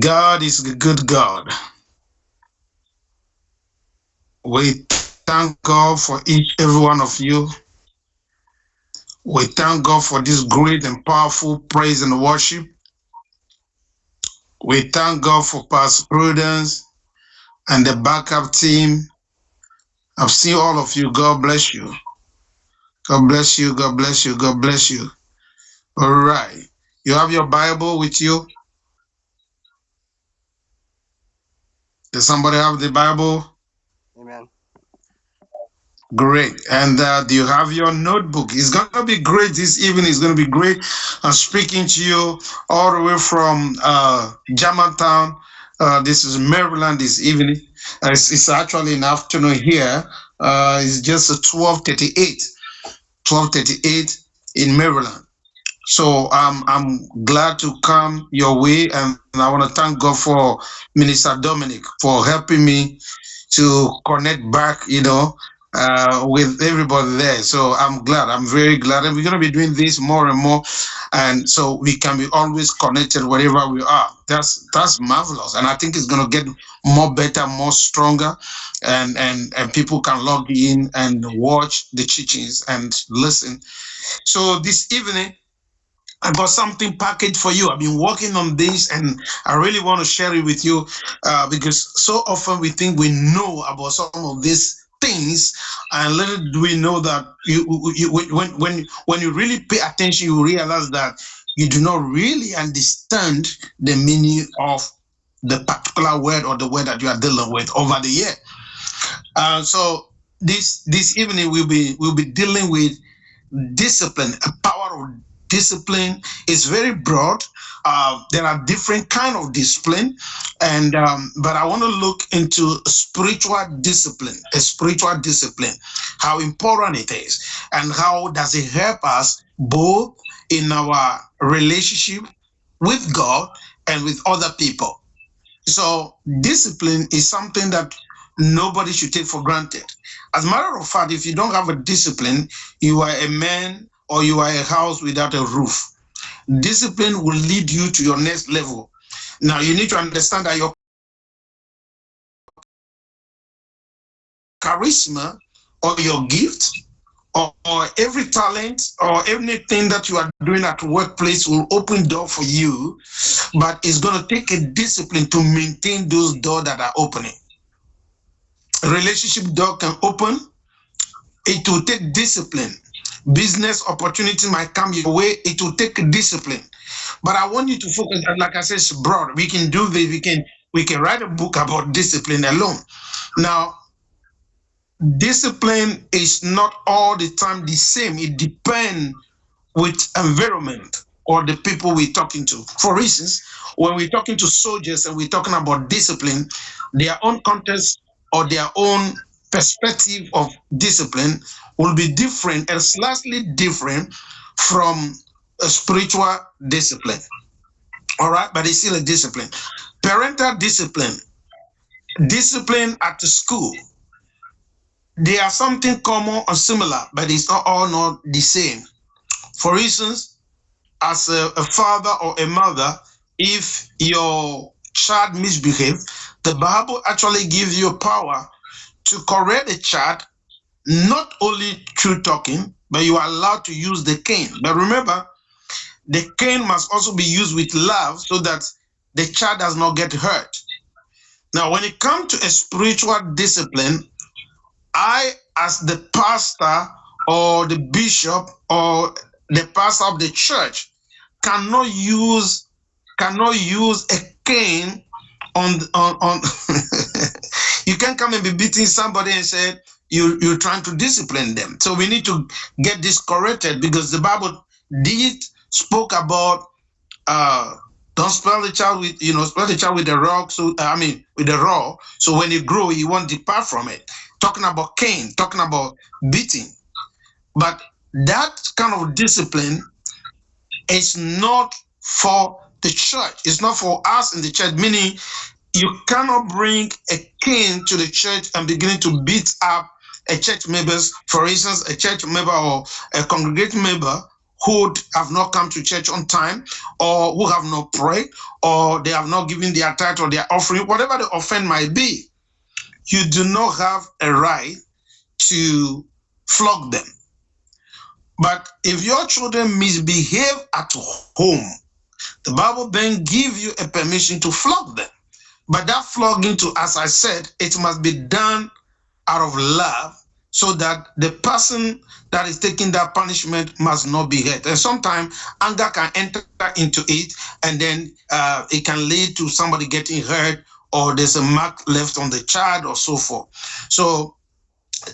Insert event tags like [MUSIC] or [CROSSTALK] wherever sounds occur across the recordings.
God is a good God. We thank God for each every one of you. We thank God for this great and powerful praise and worship. We thank God for past Prudence and the backup team. I've seen all of you. God bless you. God bless you. God bless you. God bless you. All right. You have your Bible with you? Does somebody have the Bible? Amen. Great. And uh, do you have your notebook? It's going to be great this evening. It's going to be great. I'm speaking to you all the way from uh, Germantown. Uh, this is Maryland this evening. Uh, it's, it's, actually an afternoon here. Uh, it's just 1238. 1238 in Maryland. So um, I'm glad to come your way, and I want to thank God for Minister Dominic for helping me to connect back, you know, uh, with everybody there. So I'm glad. I'm very glad, and we're going to be doing this more and more, and so we can be always connected wherever we are. That's that's marvelous, and I think it's going to get more better, more stronger, and and and people can log in and watch the teachings and listen. So this evening I got something packaged for you. I've been working on this and I really want to share it with you uh, because so often we think we know about some of these things and little do we know that you, you when, when, when you really pay attention, you realize that you do not really understand the meaning of the particular word or the word that you are dealing with over the year. Uh, so this this evening we'll be we'll be dealing with discipline, a power of discipline is very broad. Uh, there are different kind of discipline, and um, but I want to look into spiritual discipline, a spiritual discipline, how important it is, and how does it help us both in our relationship with God and with other people. So discipline is something that nobody should take for granted. As a matter of fact, if you don't have a discipline, you are a man or you are a house without a roof. Discipline will lead you to your next level. Now, you need to understand that your charisma or your gift or, or, every talent or anything that you are doing at workplace will open door for you, but it's going to take a discipline to maintain those doors that are opening. Relationship door can open. It will take discipline business opportunity might come your way, it will take discipline. But I want you to focus, like I said, it's broad. We can do this, we can we can write a book about discipline alone. Now, discipline is not all the time the same. It depends with environment or the people we're talking to. For instance, when we're talking to soldiers and we're talking about discipline, their own context or their own perspective of discipline will be different and slightly different from a spiritual discipline. All right, but it's still a discipline. Parental discipline, discipline at the school. They are something common or similar, but it's not all not the same. For instance, as a, a father or a mother, if your child misbehave, the Bible actually gives you power to correct a child not only through talking, but you are allowed to use the cane. But remember, the cane must also be used with love so that the child does not get hurt. Now, when it comes to a spiritual discipline, I, as the pastor or the bishop or the pastor of the church, cannot use cannot use a cane on on on. [LAUGHS] you can't come and be beating somebody and say, you you're trying to discipline them. So we need to get this corrected because the Bible did spoke about uh don't spell the child with you know spell the child with the rock so I mean with the raw so when you grow you won't depart from it. Talking about cane, talking about beating, but that kind of discipline is not for the church. It's not for us in the church. Meaning, you cannot bring a king to the church and begin to beat up a church members, for instance, a church member or a congregation member who have not come to church on time, or who have not prayed, or they have not given their tithe or their offering, whatever the offense might be, you do not have a right to flog them. But if your children misbehave at home, the Bible then give you a permission to flog them. But that flogging to, as I said, it must be done out of love so that the person that is taking that punishment must not be hurt. And sometimes anger can enter into it, and then uh, it can lead to somebody getting hurt, or there's a mark left on the child, or so forth. So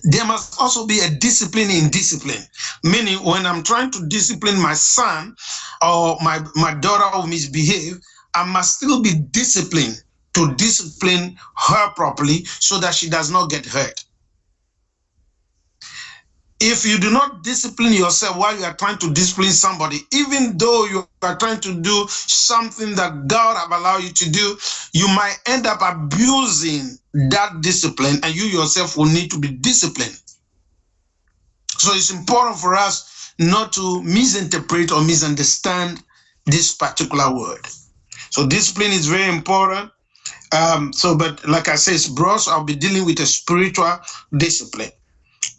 there must also be a discipline in discipline. Meaning, when I'm trying to discipline my son or my, my daughter who misbehave, I must still be disciplined to discipline her properly so that she does not get hurt if you do not discipline yourself while you are trying to discipline somebody, even though you are trying to do something that God have allowed you to do, you might end up abusing that discipline and you yourself will need to be disciplined. So it's important for us not to misinterpret or misunderstand this particular word. So discipline is very important. Um, so, but like I said, bros, I'll be dealing with a spiritual discipline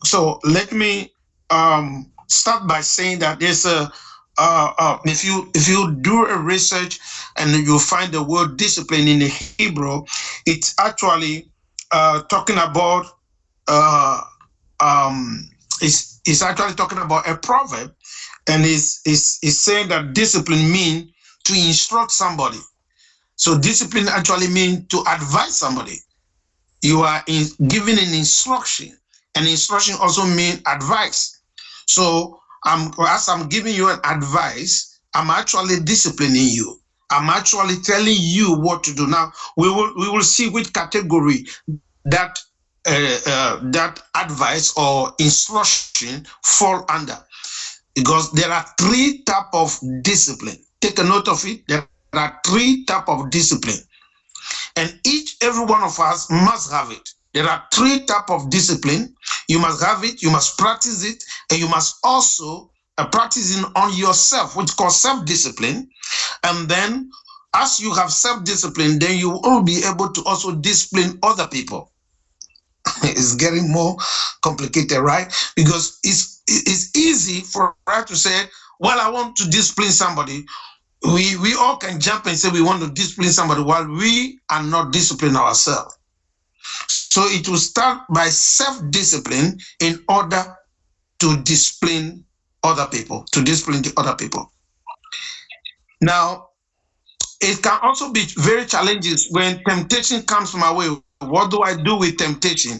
so let me um, start by saying that there's a uh, uh, if you if you do a research and you find the word discipline in the Hebrew, it's actually uh, talking about uh, um, it's, it's actually talking about a proverb, and it's, it's, it's saying that discipline means to instruct somebody. So discipline actually means to advise somebody. You are in, giving an instruction and instruction also mean advice. So I'm, as I'm giving you an advice, I'm actually disciplining you. I'm actually telling you what to do. Now we will we will see which category that uh, uh, that advice or instruction fall under, because there are three type of discipline. Take a note of it. There are three type of discipline, and each every one of us must have it. There are three type of discipline. You must have it, you must practice it, and you must also uh, practice it on yourself, which called self-discipline. And then as you have self-discipline, then you will be able to also discipline other people. [LAUGHS] it's getting more complicated, right? Because it's it's easy for us to say, well, I want to discipline somebody. We we all can jump and say we want to discipline somebody while we are not disciplining ourselves. So it will start by self-discipline in order to discipline other people, to discipline the other people. Now, it can also be very challenging when temptation comes my way. What do I do with temptation?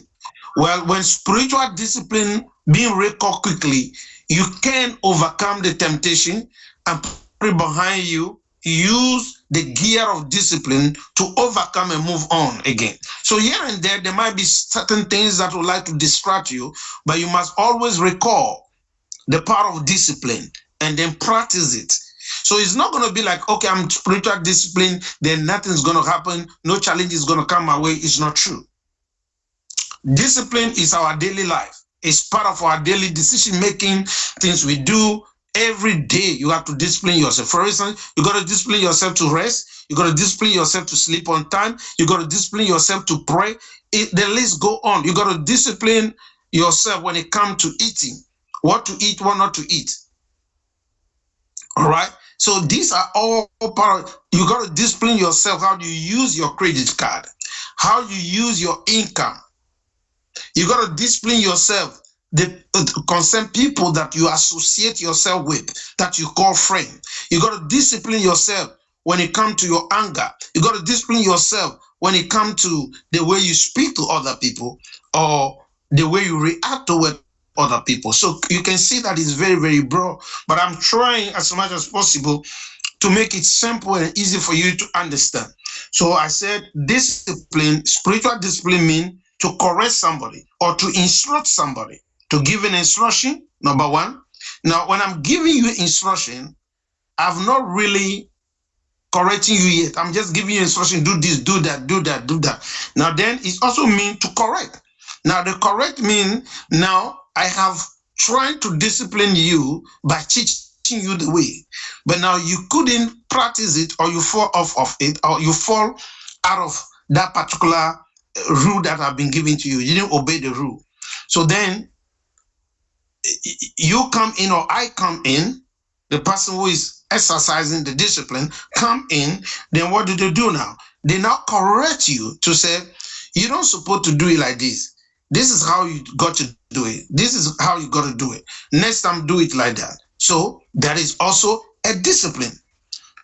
Well, when spiritual discipline being recalled quickly, you can overcome the temptation and behind you, use the gear of discipline to overcome and move on again. So here and there, there might be certain things that would like to distract you, but you must always recall the power of discipline and then practice it. So it's not going to be like, okay, I'm spiritual discipline, then nothing's going to happen, no challenge is going to come my way. It's not true. Discipline is our daily life. It's part of our daily decision making, things we do, Every day you have to discipline yourself. For instance, you got to discipline yourself to rest. You got to discipline yourself to sleep on time. You got to discipline yourself to pray. It, the list go on. You got to discipline yourself when it comes to eating, what to eat, what not to eat. All right. So these are all part of, you got to discipline yourself how do you use your credit card, how you use your income. You got to discipline yourself the uh, concerned people that you associate yourself with, that you call friend. You got to discipline yourself when it comes to your anger. You got to discipline yourself when it comes to the way you speak to other people or the way you react toward other people. So you can see that it's very, very broad, but I'm trying as much as possible to make it simple and easy for you to understand. So I said discipline, spiritual discipline means to correct somebody or to instruct somebody to give an instruction, number one. Now, when I'm giving you instruction, I've not really correcting you yet. I'm just giving you instruction, do this, do that, do that, do that. Now, then it also means to correct. Now, the correct mean now I have tried to discipline you by teaching you the way, but now you couldn't practice it, or you fall off of it, or you fall out of that particular uh, rule that I've been given to you. You didn't obey the rule. So then you come in, or I come in, the person who is exercising the discipline come in, then what do they do now? They now correct you to say, you don't supposed to do it like this. This is how you got to do it. This is how you got to do it. Next time, do it like that. So that is also a discipline.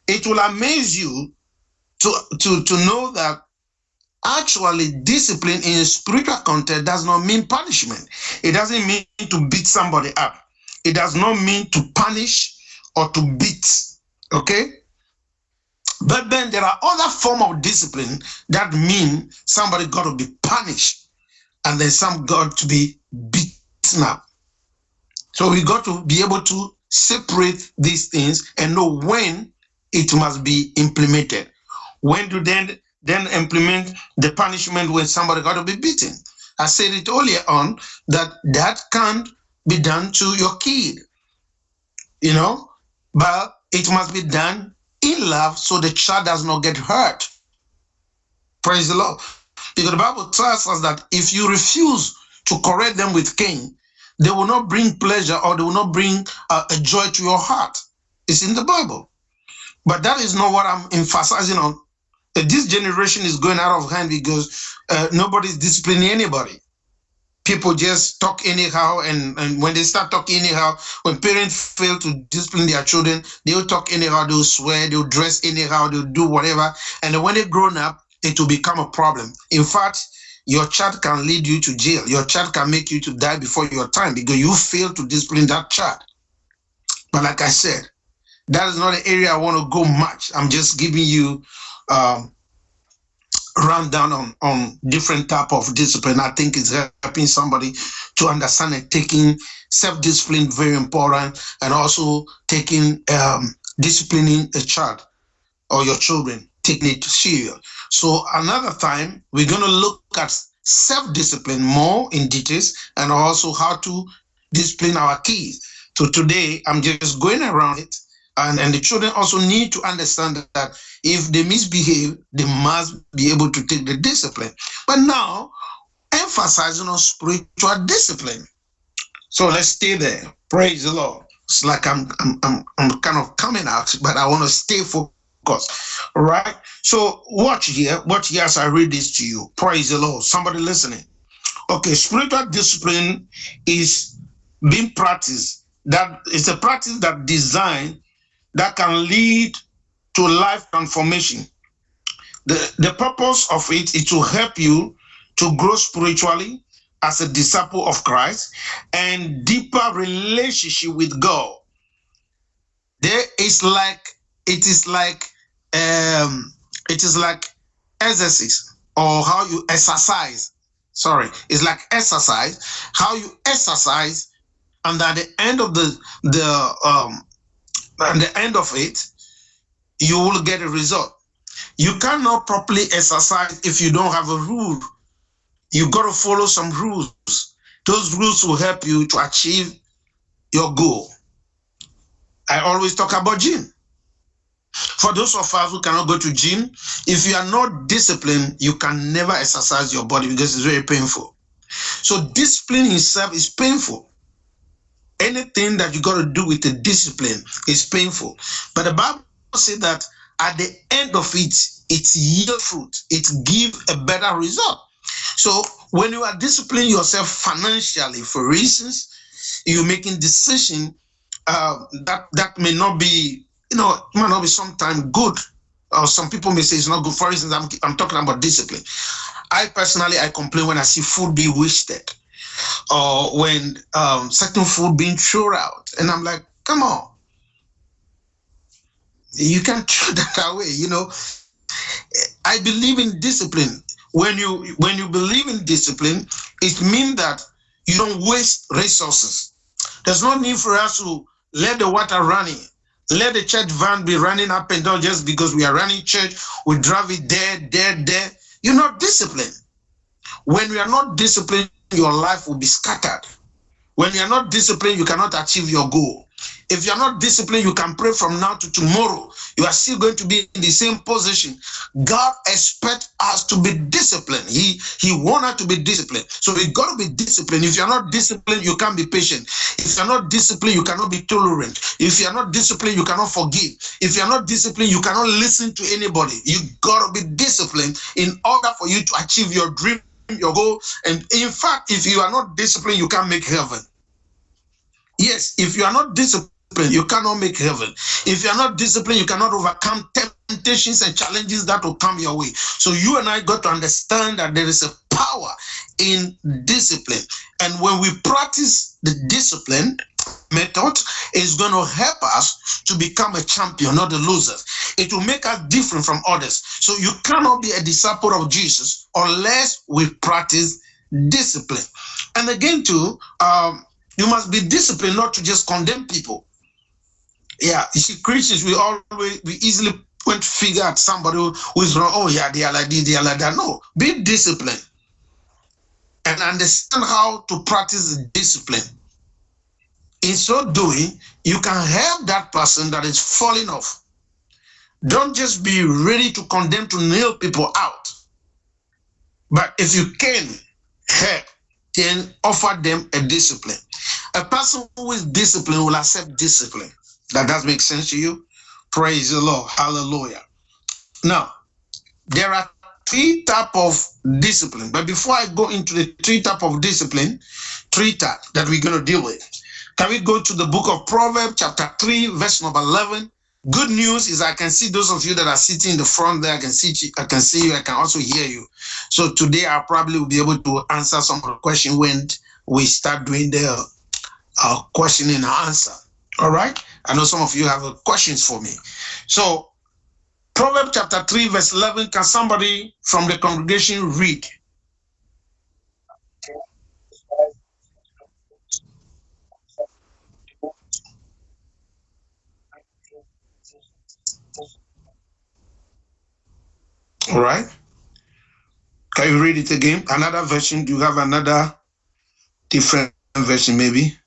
It will amaze you to, to, to know that actually discipline in spiritual context does not mean punishment. It doesn't mean to beat somebody up. It does not mean to punish or to beat. Okay? But then there are other form of discipline that mean somebody got to be punished and then some got to be beaten up. So we got to be able to separate these things and know when it must be implemented. When to then then implement the punishment when somebody got to be beaten. I said it earlier on that that can't be done to your kid, you know, but it must be done in love so the child does not get hurt. Praise the Lord. Because the Bible tells us that if you refuse to correct them with cane, they will not bring pleasure or they will not bring uh, a joy to your heart. It's in the Bible. But that is not what I'm emphasizing on. This generation is going out of hand because uh, nobody's disciplining anybody. People just talk anyhow and, and when they start talking anyhow when parents fail to discipline their children they'll talk anyhow they'll swear they'll dress anyhow they'll do whatever. And when they're grown up it will become a problem. In fact your child can lead you to jail. Your child can make you to die before your time because you fail to discipline that child. But like i said that is not an area i want to go much. I'm just giving you um, run down on, on different type of discipline. I think is helping somebody to understand and taking self-discipline very important and also taking um, disciplining a child or your children, taking it to serious. So another time, we're going to look at self-discipline more in details and also how to discipline our kids. So today, I'm just going around it and, and the children also need to understand that if they misbehave, they must be able to take the discipline. But now, emphasizing on spiritual discipline. So let's stay there. Praise the Lord. It's like I'm, I'm, I'm, I'm kind of coming out, but I want to stay focused. All right. So watch here. Watch here as I read this to you. Praise the Lord. Somebody listening. Okay. Spiritual discipline is being practiced. That is a practice that designed that can lead to life transformation. The, the purpose of it is to help you to grow spiritually as a disciple of Christ and deeper relationship with God. There is like it is like um it is like exercise or how you exercise. Sorry, it's like exercise, how you exercise, and at the end of the the um at the end of it, you will get a result. You cannot properly exercise if you don't have a rule. You got to follow some rules. Those rules will help you to achieve your goal. I always talk about gym. For those of us who cannot go to gym, if you are not disciplined, you can never exercise your body because it's very painful. So discipline itself is painful anything that you got to do with the discipline is painful. But the Bible says that at the end of it, it yield fruit. It give a better result. So when you are disciplining yourself financially, for reasons, you're making decision uh, that that may not be, you know, might not be sometimes good, or some people may say it's not good. For instance, I'm I'm talking about discipline. I personally I complain when I see food be wasted or when um, certain food being thrown out. And I'm like, come on. You can't [LAUGHS] throw that away, you know. I believe in discipline. When you when you believe in discipline, it means that you don't waste resources. There's no need for us to let the water running. Let the church van be running up and down just because we are running church. We drive it there, there, there. You're not disciplined. When we are not disciplined, your life will be scattered. When you are not disciplined, you cannot achieve your goal. If you're not disciplined, you can pray from now to tomorrow. You are still going to be in the same position. God expects us to be disciplined. He He wants us to be disciplined. So we got to be disciplined. If you're not disciplined, you can't be patient. If you're not disciplined, you cannot be tolerant. If you're not disciplined, you cannot forgive. If you're not disciplined, you cannot listen to anybody. You got to be disciplined in order for you to achieve your dream, your goal. And in fact, if you are not disciplined, you can't make heaven. Yes, if you are not disciplined, you cannot make heaven. If you are not disciplined, you cannot overcome temptations and challenges that will come your way. So you and I got to understand that there is a power in discipline. And when we practice the discipline method, is going to help us to become a champion, not a loser. It will make us different from others. So you cannot be a disciple of Jesus unless we practice discipline. And again, too, um, you must be disciplined not to just condemn people. Yeah, you see, Christians, we always, we easily point figure at somebody who, is wrong. Oh, yeah, they are like this, they are like that. No, be disciplined and understand how to practice discipline. In so doing, you can help that person that is falling off. Don't just be ready to condemn to nail people out. But if you can help, then offer them a discipline. A person who is disciplined will accept discipline. That does make sense to you? Praise the Lord. Hallelujah. Now, there are three type of discipline. But before I go into the three type of discipline, three type that we're going to deal with, can we go to the book of Proverbs, chapter 3, verse number 11? Good news is I can see those of you that are sitting in the front there. I can see you, I can see you. I can also hear you. So today I probably will be able to answer some of the when we start doing the uh, question and answer. All right. I know some of you have questions for me. So, Proverbs chapter 3, verse 11. Can somebody from the congregation read? All right. Can you read it again? Another version? Do you have another different version, maybe?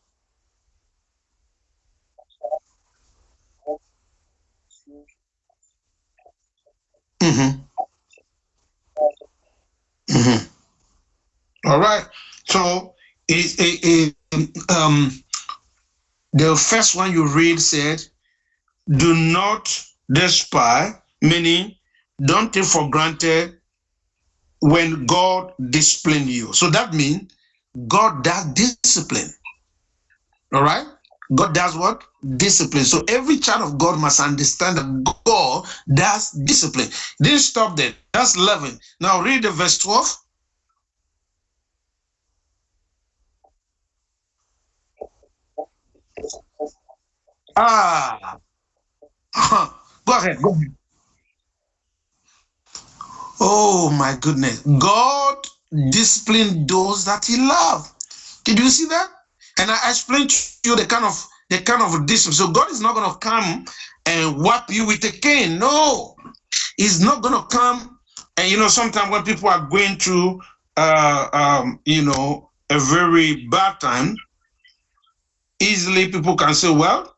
Mm-hmm. Mm-hmm. All right. So it, it, it, um, the first one you read said, "Do not despise," meaning don't take for granted when God discipline you. So that means God does discipline. All right. God does what? Discipline. So every child of God must understand that God does discipline. Didn't stop there. That's 11. Now read the verse 12. Ah. [LAUGHS] go ahead. Go ahead. Oh my goodness. God disciplined those that he loved. Did you see that? And I explained to you the kind of the kind of discipline. So God is not going to come and whap you with a cane. No, He's not going to come. And you know, sometimes when people are going through, uh, um, you know, a very bad time, easily people can say, "Well,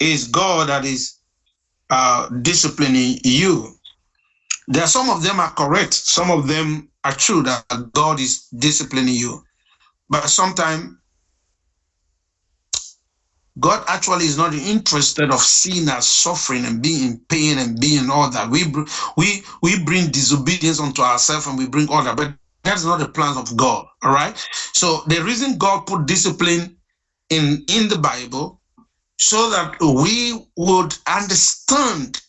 it's God that is uh, disciplining you." There are some of them are correct. Some of them are true that God is disciplining you, but sometimes God actually is not interested of seeing us suffering and being in pain and being all that. We we we bring disobedience onto ourselves and we bring all that, but that's not the plans of God. All right. So the reason God put discipline in in the Bible so that we would understand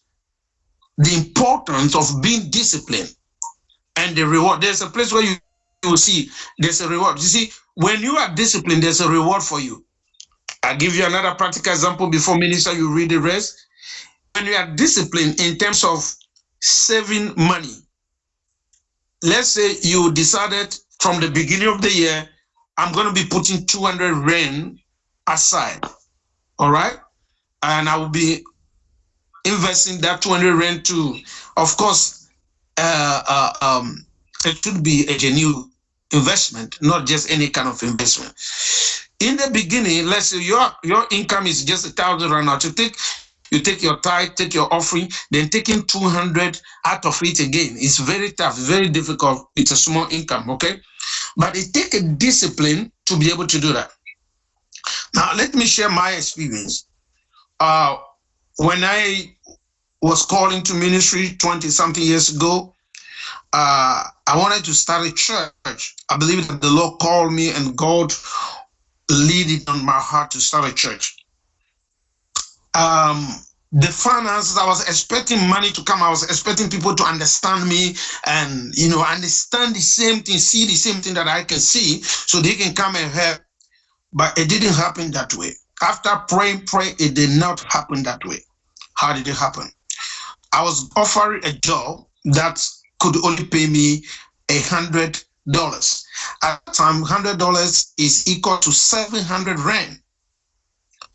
the importance of being disciplined and the reward. There's a place where you, you will see there's a reward. You see, when you are disciplined, there's a reward for you. I'll give you another practical example before minister, you read the rest. When you are disciplined in terms of saving money, let's say you decided from the beginning of the year, I'm going to be putting 200 rand aside. All right. And I will be investing that 200 rand to, of course, uh, uh, um, it should be a genuine investment, not just any kind of investment. in the beginning, let's say your your income is just a thousand rand now to take you take your tithe, take your offering, then taking 200 out of it again. It's very tough, very difficult. It's a small income, okay? But it takes a discipline to be able to do that. Now, let me share my experience. Uh, when I was calling to ministry 20 something years ago, uh, I wanted to start a church. I believe that the Lord called me and God lead it on my heart to start a church. Um, the finances, I was expecting money to come. I was expecting people to understand me and, you know, understand the same thing, see the same thing that I can see so they can come and help. But it didn't happen that way. After praying, pray, it did not happen that way. How did it happen? I was offered a job that could only pay me a hundred dollars. At the time, hundred dollars is equal to seven hundred rand.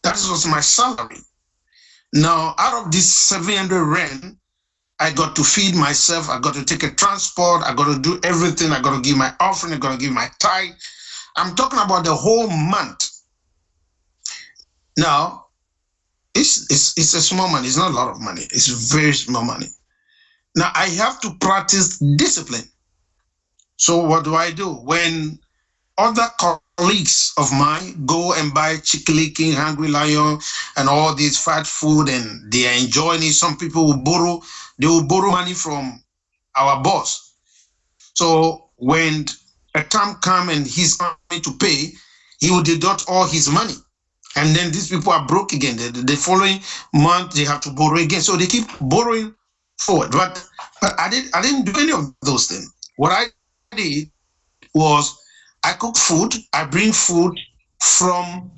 That was my salary. Now, out of this 700 rand, I got to feed myself. I got to take a transport. I got to do everything. I got to give my offering. I got to give my tithe. I'm talking about the whole month. Now, it's, it's, it's a small money. It's not a lot of money. It's very small money. Now, I have to practice discipline. So what do I do? When other colleagues of mine go and buy Chicken Hungry Lion, and all this fat food, and they are enjoying it. Some people will borrow, they will borrow money from our boss. So when a time come and he's going to pay, he will deduct all his money. And then these people are broke again. The, the following month they have to borrow again. So they keep borrowing forward. But, but I didn't I didn't do any of those things. What I did was I cook food, I bring food from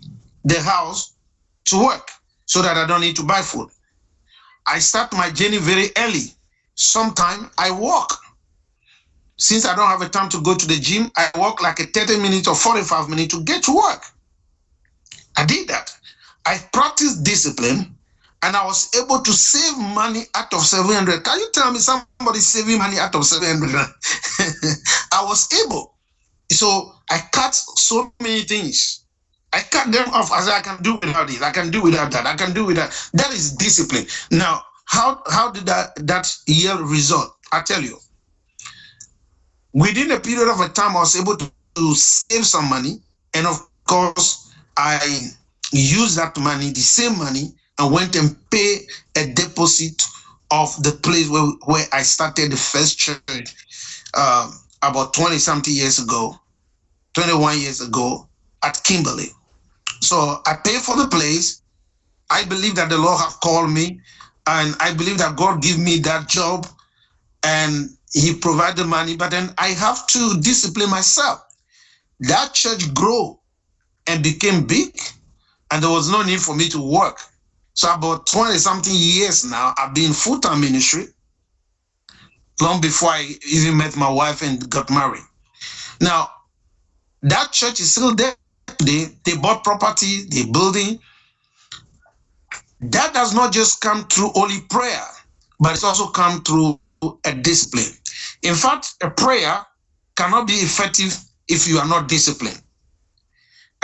the house to work so that I don't need to buy food. I start my journey very early. Sometimes I walk. Since I don't have a time to go to the gym, I walk like a 30 minutes or 45 minutes to get to work. I did that. I practiced discipline and I was able to save money out of 700. Can you tell me somebody saving money out of 700? [LAUGHS] I was able. So I cut so many things. I cut them off as I can do without it. I can do without that. I can do without. That is discipline. Now, how how did that that yield result? I tell you. Within a period of a time, I was able to, to save some money, and of course, I used that money, the same money, and went and pay a deposit of the place where, where I started the first church uh, about 20 something years ago. 21 years ago at Kimberley. So I paid for the place. I believe that the Lord have called me, and I believe that God give me that job, and He provide the money. But then I have to discipline myself. That church grow and became big, and there was no need for me to work. So about 20 something years now, I've been full time ministry. Long before I even met my wife and got married. Now, that church is still there. They, they bought property, they building. That does not just come through only prayer, but it's also come through a discipline. In fact, a prayer cannot be effective if you are not disciplined.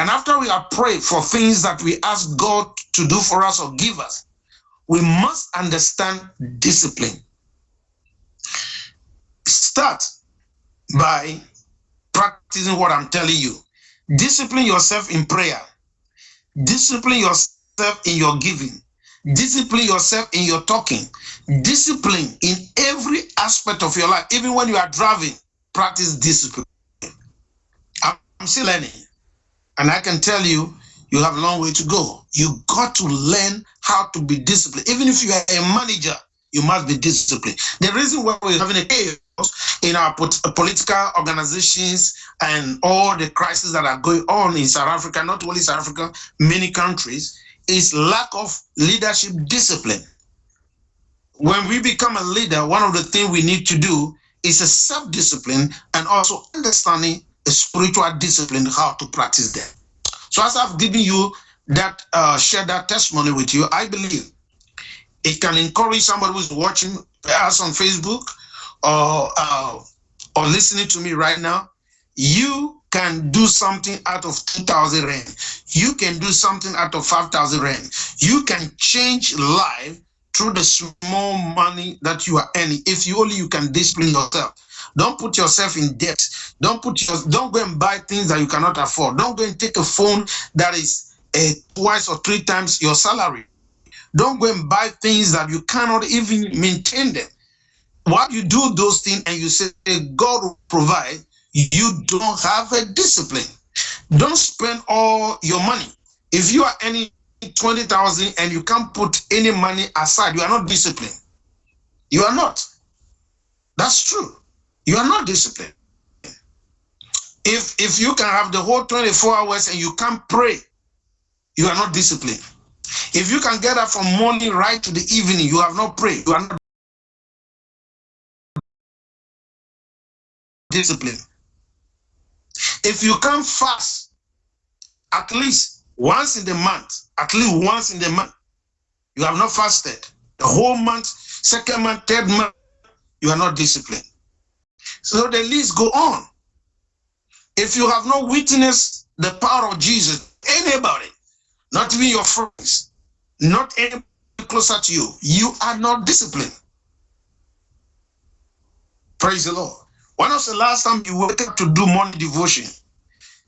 And after we are prayed for things that we ask God to do for us or give us, we must understand discipline. Start by practicing what I'm telling you. Discipline yourself in prayer. Discipline yourself in your giving. Discipline yourself in your talking. Discipline in every aspect of your life. Even when you are driving, practice discipline. I'm still learning. And I can tell you, you have a long way to go. You got to learn how to be disciplined. Even if you are a manager, you must be disciplined. The reason why we're having a chaos in our uh, political organizations and all the crises that are going on in South Africa, not only South Africa, many countries, is lack of leadership discipline. When we become a leader, one of the things we need to do is a self-discipline and also understanding spiritual discipline, how to practice them. So as I've given you that, uh, share that testimony with you, I believe it can encourage somebody who's watching us on Facebook or uh, or listening to me right now, you can do something out of 2,000 rand. You can do something out of 5,000 rand. You can change life through the small money that you are earning. If you only you can discipline yourself. Don't put yourself in debt. Don't put your don't go and buy things that you cannot afford. Don't go and take a phone that is uh, twice or three times your salary. Don't go and buy things that you cannot even maintain them. While you do those things and you say God will provide, you don't have a discipline. Don't spend all your money. If you are earning 20,000 and you can't put any money aside, you are not disciplined. You are not. That's true. You are not disciplined. If if you can have the whole 24 hours and you can't pray, you are not disciplined. If you can get up from morning right to the evening, you have not prayed. You are not disciplined. If you can fast at least once in the month, at least once in the month, you have not fasted. The whole month, second month, third month, you are not disciplined. So the list go on. If you have not witnessed the power of Jesus, anybody, not even your friends, not any closer to you, you are not disciplined. Praise the Lord. When was the last time you up to do morning devotion?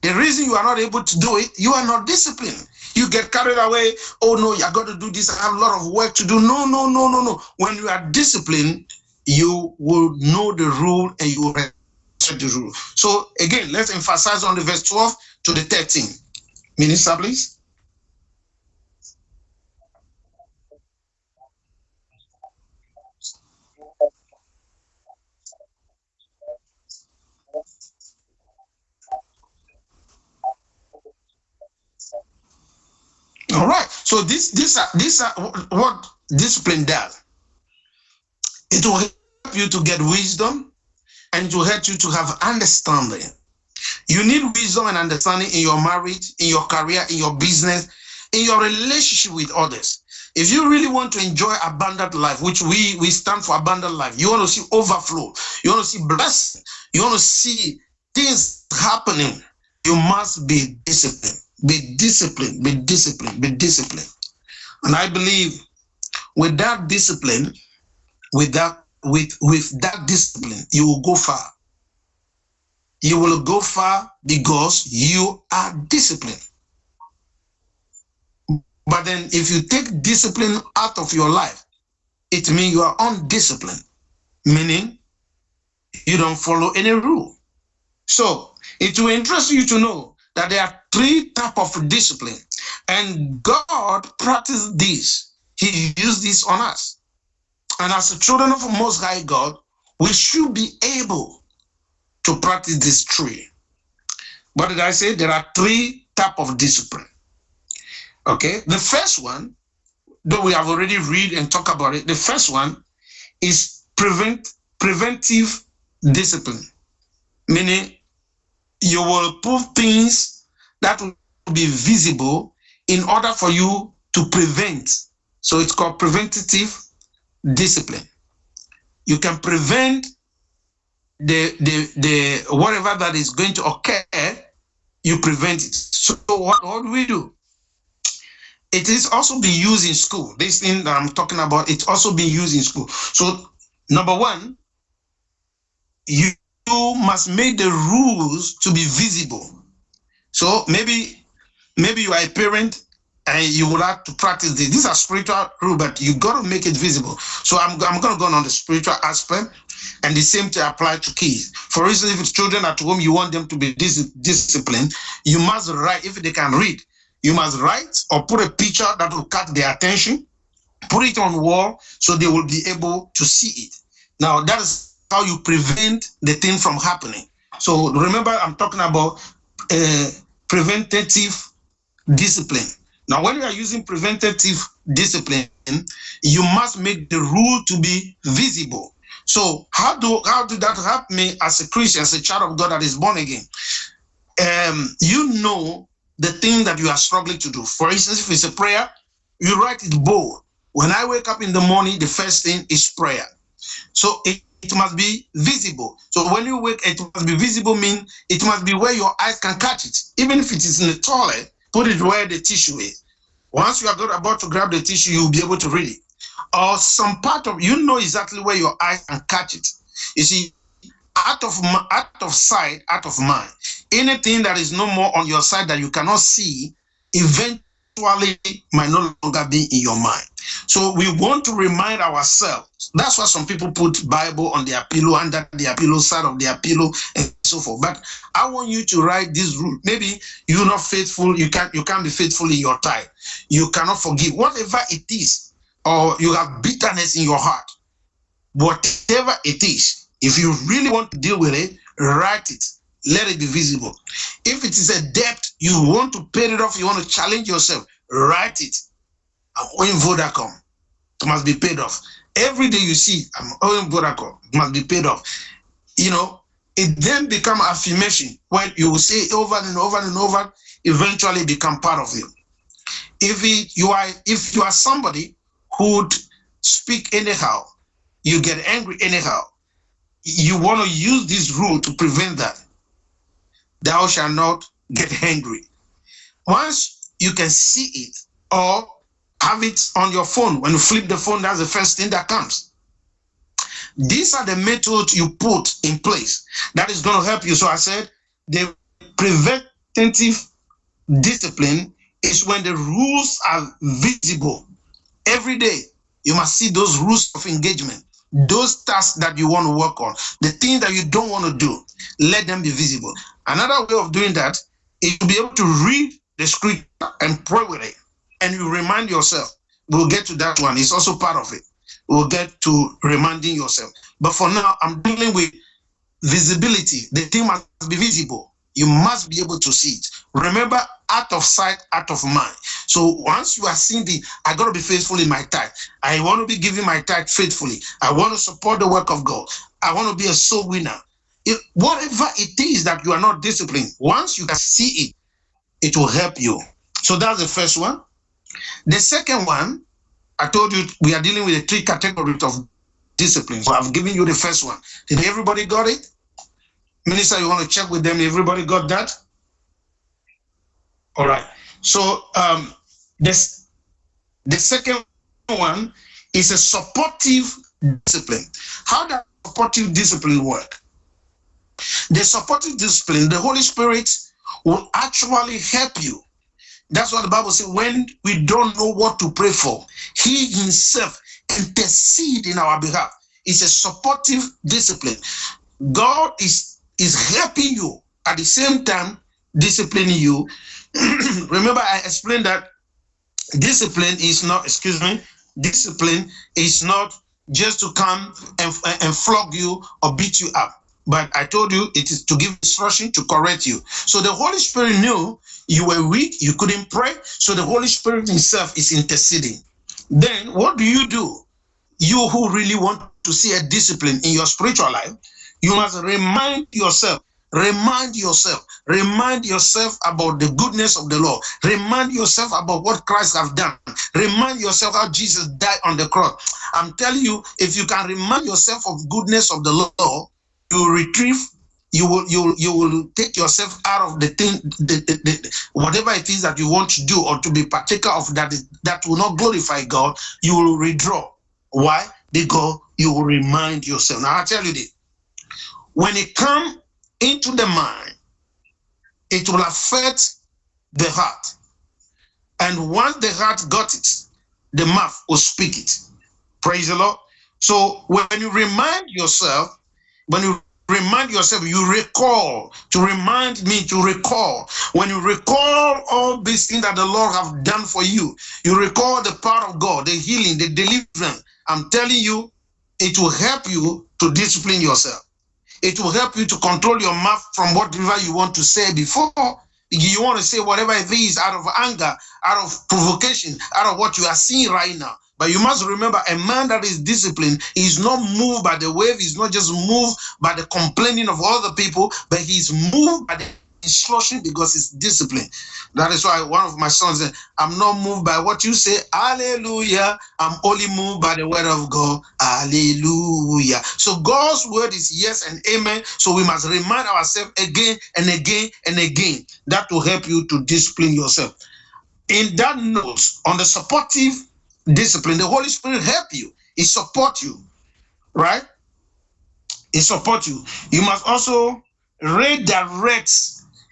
The reason you are not able to do it, you are not disciplined. You get carried away. Oh no, you going to do this. I have a lot of work to do. No, no, no, no, no. When you are disciplined, you will know the rule and you will respect the rule. So again, let's emphasize on the verse 12 to the 13. Minister, please. All right. So this this this are what discipline does. It will help you to get wisdom and it will help you to have understanding. You need wisdom and understanding in your marriage, in your career, in your business, in your relationship with others. If you really want to enjoy abundant life, which we we stand for abundant life, you want to see overflow, you want to see blessing, you want to see things happening, you must be disciplined. Be disciplined, be disciplined, be disciplined. And I believe with that discipline, with that with with that discipline, you will go far. You will go far because you are disciplined. But then if you take discipline out of your life, it means you are undisciplined, meaning you don't follow any rule. So it will interest you to know that there are three type of discipline and God practiced this. He used this on us. And as the children of Most High God, we should be able to practice this three. What did I say? There are three type of discipline. Okay, the first one, though we have already read and talk about it, the first one is prevent preventive discipline, meaning you will put things that will be visible in order for you to prevent. So it's called preventative discipline. You can prevent the the the whatever that is going to occur, you prevent it. So what, what do we do? It is also being used in school. This thing that I'm talking about, it's also being used in school. So number one, you you must make the rules to be visible. So maybe maybe you are a parent and you would have to practice this. These are spiritual rules, but you got to make it visible. So I'm, I'm going to go on the spiritual aspect, and the same to apply to kids. For instance, if it's children at home, you want them to be dis disciplined, you must write, if they can read, you must write or put a picture that will catch their attention, put it on wall so they will be able to see it. Now, that is how you prevent the thing from happening. So remember, I'm talking about uh, preventative discipline. Now, when you are using preventative discipline, you must make the rule to be visible. So how do how do that help me as a Christian, as a child of God that is born again? Um, you know the thing that you are struggling to do. For instance, if it's a prayer, you write it bold. When I wake up in the morning, the first thing is prayer. So it it must be visible. So when you wake, it must be visible mean it must be where your eyes can catch it. Even if it is in the toilet, put it where the tissue is. Once you are about to grab the tissue, you'll be able to read it. Or some part of you know exactly where your eyes can catch it. You see, out of out of sight, out of mind. Anything that is no more on your side that you cannot see, eventually might no longer be in your mind. So we want to remind ourselves. That's why some people put Bible on their pillow, under their pillow, side of their pillow, and so forth. But I want you to write this rule. Maybe you're not faithful, you can't you can't be faithful in your time. You cannot forgive. Whatever it is, or you have bitterness in your heart, whatever it is, if you really want to deal with it, write it. Let it be visible. If it is a debt, you want to pay it off, you want to challenge yourself, write it. I'm owing Vodacom. It must be paid off. Every day you see, I'm owing Vodacom. It must be paid off. You know, it then become affirmation when you will say over and over and over, eventually become part of you. If it, you are if you are somebody who would speak anyhow, you get angry anyhow, you want to use this rule to prevent that. Thou shalt not get angry. Once you can see it or have it on your phone, when you flip the phone, that's the first thing that comes. These are the methods you put in place that is going to help you. So I said the preventative discipline is when the rules are visible every day. You must see those rules of engagement those tasks that you want to work on, the things that you don't want to do, let them be visible. Another way of doing that is to be able to read the scripture and pray with it. And you remind yourself. We'll get to that one. It's also part of it. We'll get to reminding yourself. But for now, I'm dealing with visibility. The thing must be visible. You must be able to see it. Remember, out of sight, out of mind. So once you are seeing the, I got to be faithful in my tithe. I want to be giving my tithe faithfully. I want to support the work of God. I want to be a soul winner. It, whatever it is that you are not disciplined, once you can see it, it will help you. So that's the first one. The second one, I told you we are dealing with the three categories of disciplines. So I've given you the first one. Did everybody got it? Minister, you want to check with them? Everybody got that? All right. So um, this the second one is a supportive discipline. How does supportive discipline work? The supportive discipline, the Holy Spirit will actually help you. That's what the Bible says. When we don't know what to pray for, He Himself intercede in our behalf. It's a supportive discipline. God is is helping you at the same time disciplining you [CLEARS THROAT] remember I explained that discipline is not, excuse me, discipline is not just to come and, and flog you or beat you up. But I told you it is to give instruction to correct you. So the Holy Spirit knew you were weak, you couldn't pray. So the Holy Spirit himself is interceding. Then what do you do? You who really want to see a discipline in your spiritual life, you must remind yourself Remind yourself, remind yourself about the goodness of the Lord. Remind yourself about what Christ have done. Remind yourself how Jesus died on the cross. I'm telling you, if you can remind yourself of goodness of the Lord, you retrieve you will you you will take yourself out of the thing the, the, the, whatever it is that you want to do or to be partaker of that is, that will not glorify god you will withdraw why because you will remind yourself now i tell you this when it come into the mind, it will affect the heart. And once the heart got it, the mouth will speak it. Praise the Lord. So when you remind yourself, when you remind yourself, you recall, to remind me to recall. When you recall all these things that the Lord have done for you, you recall the power of God, the healing, the deliverance. I'm telling you, it will help you to discipline yourself. It will help you to control your mouth from whatever you want to say before. You want to say whatever it is out of anger, out of provocation, out of what you are seeing right now. But you must remember a man that is disciplined is not moved by the wave, he's not just moved by the complaining of other people, but he's moved by the instruction because it's discipline. That is why one of my sons said, I'm not moved by what you say. Hallelujah. I'm only moved by the word of God. Hallelujah. So God's word is yes and amen. So we must remind ourselves again and again and again. That will help you to discipline yourself. In that note, on the supportive discipline, the Holy Spirit help you. He support you, right? He support you. You must also redirect,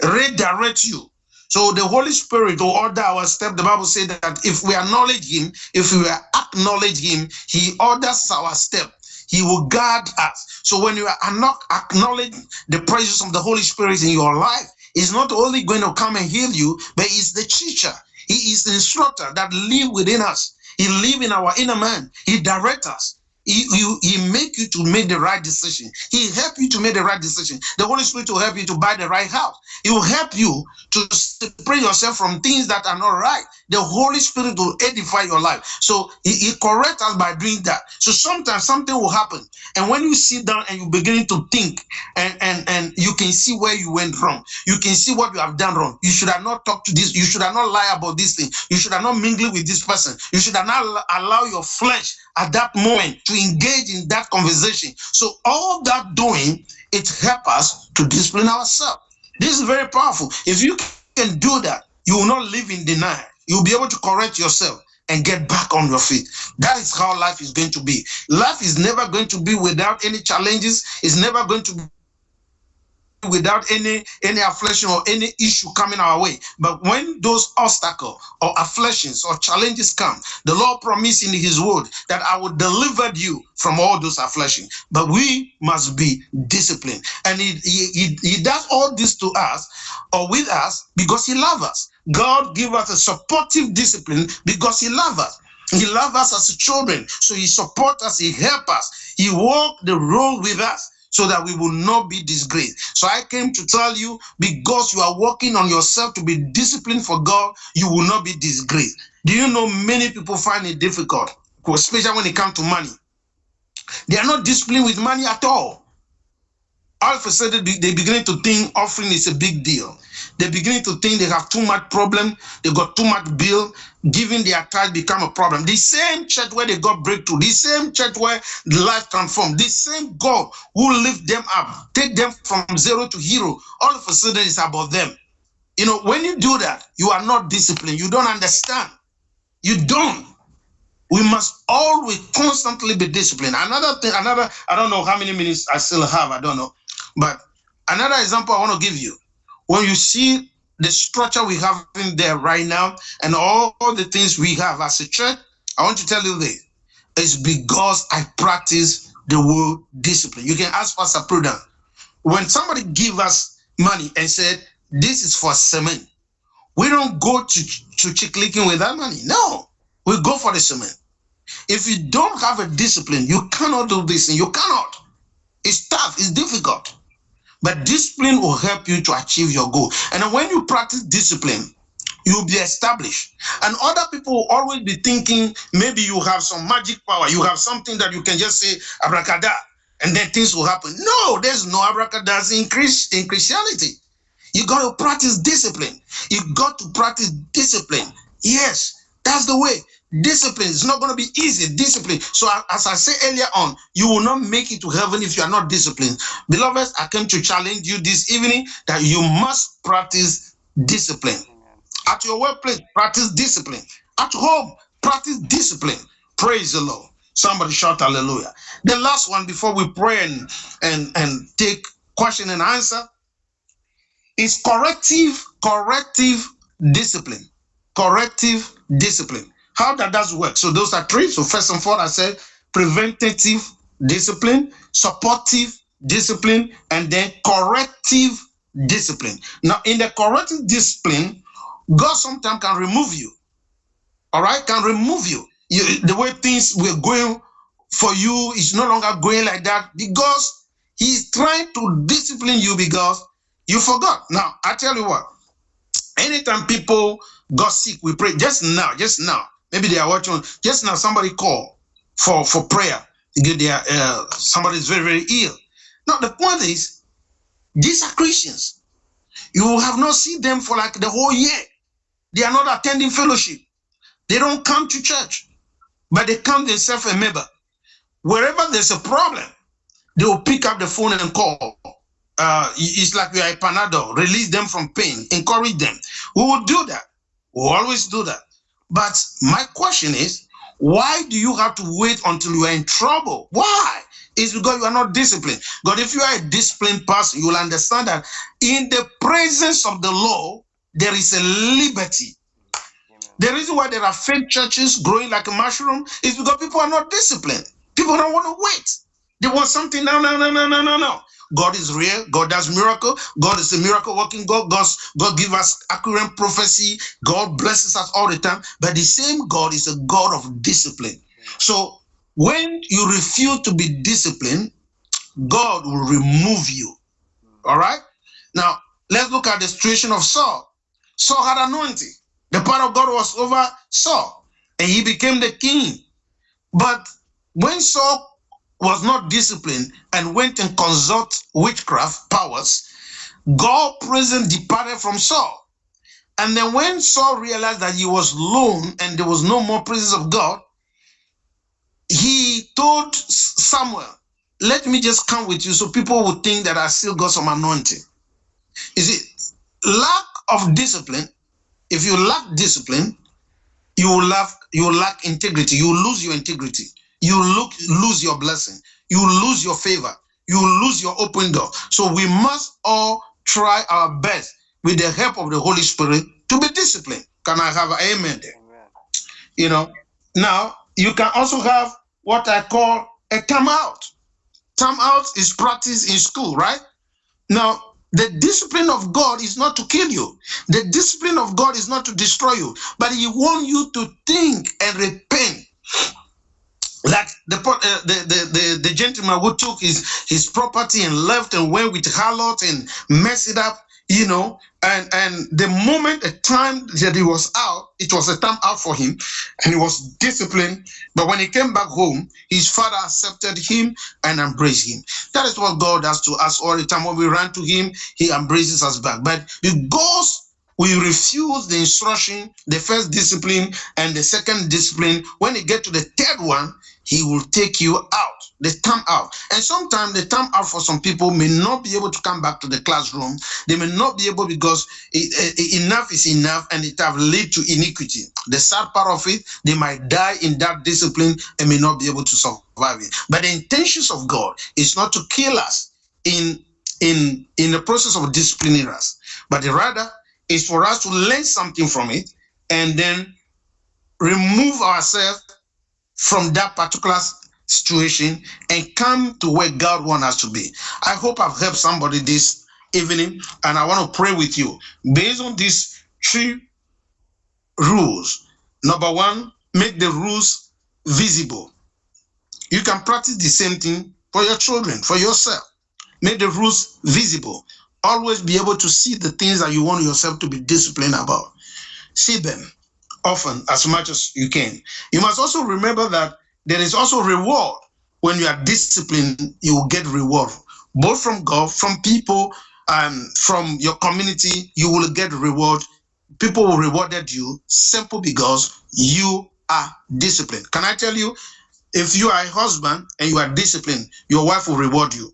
redirect you. So the Holy Spirit will order our step. The Bible says that if we acknowledge Him, if we acknowledge Him, He orders our step. He will guard us. So when you are not acknowledge the presence of the Holy Spirit in your life, He's not only going to come and heal you, but He's the teacher. He is the instructor that live within us. He live in our inner man. He direct us. He, he, he make you to make the right decision. He help you to make the right decision. The Holy Spirit will help you to buy the right house. He will help you to separate yourself from things that are not right. The Holy Spirit will edify your life. So he, he corrects us by doing that. So sometimes something will happen. And when you sit down and you begin to think and, and, and you can see where you went wrong, you can see what you have done wrong. You should have not talked to this. You should have not lie about this thing. You should have not mingled with this person. You should have not allow your flesh at that moment to engage in that conversation. So all that doing, it helps us to discipline ourselves. This is very powerful. If you can do that, you will not live in denial. You'll be able to correct yourself and get back on your feet. That is how life is going to be. Life is never going to be without any challenges. It's never going to be without any any affliction or any issue coming our way but when those obstacles or afflictions or challenges come the lord promised in his word that i will deliver you from all those afflictions but we must be disciplined and he, he, he does all this to us or with us because he loves us god give us a supportive discipline because he loves us he loves us as children so he support us he help us he walk the road with us so that we will not be disgraced. So I came to tell you because you are working on yourself to be disciplined for God, you will not be disgraced. Do you know many people find it difficult, especially when it comes to money? They are not disciplined with money at all. All of a sudden, they begin to think offering is a big deal. They're beginning to think they have too much problem. They got too much bill. Giving their tithe become a problem. The same church where they got breakthrough, the same church where life transformed, the same God who lift them up, take them from zero to hero. All of a sudden, it's about them. You know, when you do that, you are not disciplined. You don't understand. You don't. We must always constantly be disciplined. Another thing, another, I don't know how many minutes I still have, I don't know. But another example I want to give you when you see the structure we have in there right now and all the things we have as a church, I want to tell you this. It's because I practice the word discipline. You can ask Pastor Prudent. When somebody give us money and said, this is for cement, we don't go to, to Chicken Licken with that money. No, we go for the cement. If you don't have a discipline, you cannot do this and you cannot. It's tough, it's difficult. But discipline will help you to achieve your goal. And when you practice discipline, you'll be established. And other people will always be thinking maybe you have some magic power, you have something that you can just say abracadabra, and then things will happen. No, there's no abracadabra in, in Christianity. You got to practice discipline. You got to practice discipline. Yes, that's the way. Discipline is not going to be easy. Discipline. So, as I said earlier on, you will not make it to heaven if you are not disciplined. Beloveds, I came to challenge you this evening that you must practice discipline. At your workplace, practice discipline. At home, practice discipline. Praise the Lord. Somebody shout hallelujah. The last one before we pray and, and, and take question and answer is corrective, corrective discipline. Corrective discipline. How that does work? So those are three. So first and foremost, I said preventative discipline, supportive discipline, and then corrective discipline. Now, in the corrective discipline, God sometimes can remove you. All right, can remove you. you the way things were going for you is no longer going like that because He's trying to discipline you because you forgot. Now, I tell you what, anytime people got sick, we pray just now, just now. Maybe they are watching. Just now, somebody called for for prayer. They are, uh, somebody is very very ill. Now the point is, these are Christians. You have not seen them for like the whole year. They are not attending fellowship. They don't come to church, but they come themselves a member. Wherever there's a problem, they will pick up the phone and call. Uh, it's like we are a panadol. Release them from pain. Encourage them. We will do that. We will always do that. But my question is, why do you have to wait until you are in trouble? Why? It's because you are not disciplined. God, if you are a disciplined person, you will understand that in the presence of the law, there is a liberty. The reason why there are fake churches growing like a mushroom is because people are not disciplined. People don't want to wait. They want something. No, no, no, no, no, no, no. God is real. God does miracle. God is a miracle working God. God, God give us accurate prophecy. God blesses us all the time. But the same God is a God of discipline. So when you refuse to be disciplined, God will remove you. All right. Now let's look at the situation of Saul. Saul had anointing. The power of God was over Saul, and he became the king. But when Saul was not disciplined and went and consult witchcraft powers, God presence departed from Saul. And then when Saul realized that he was alone and there was no more presence of God, he told Samuel, let me just come with you so people would think that I still got some anointing. You see, lack of discipline, if you lack discipline, you will lack, you will lack integrity, you will lose your integrity you look lose your blessing. You lose your favor. You lose your open door. So we must all try our best with the help of the holy spirit to be disciplined. Can i have an amen there? Amen. you know now you can also have what i call a time out. Time out is practice in school right? Now the discipline of God is not to kill you. The discipline of God is not to destroy you, but He wants you to think and repent like the, uh, the, the the the gentleman who took his his property and left and went with harlot and messed it up you know and and the moment the time that he was out it was a time out for him and he was disciplined. But when he came back home his father accepted him and embraced him. That is what god does to us all the time. When we run to him he embraces us back. But because we refuse the instruction, the first discipline and the second discipline. When you get to the third one, he will take you out, the time out. And sometimes the time out for some people may not be able to come back to the classroom. They may not be able because enough is enough and it have led to iniquity. The sad part of it, they might die in that discipline and may not be able to survive it. But the intentions of God is not to kill us in in in the process of disciplining us, but rather is for us to learn something from it and then remove ourselves from that particular situation and come to where God wants us to be. I hope I've helped somebody this evening and I want to pray with you. Based on these three rules, number one, make the rules visible. You can practice the same thing for your children, for yourself. Make the rules visible always be able to see the things that you want yourself to be disciplined about. See them often as much as you can. You must also remember that there is also reward. When you are disciplined, you will get reward, both from God, from people, and from your community, you will get reward. People will rewarded you simple because you are disciplined. Can I tell you, if you are a husband and you are disciplined, your wife will reward you.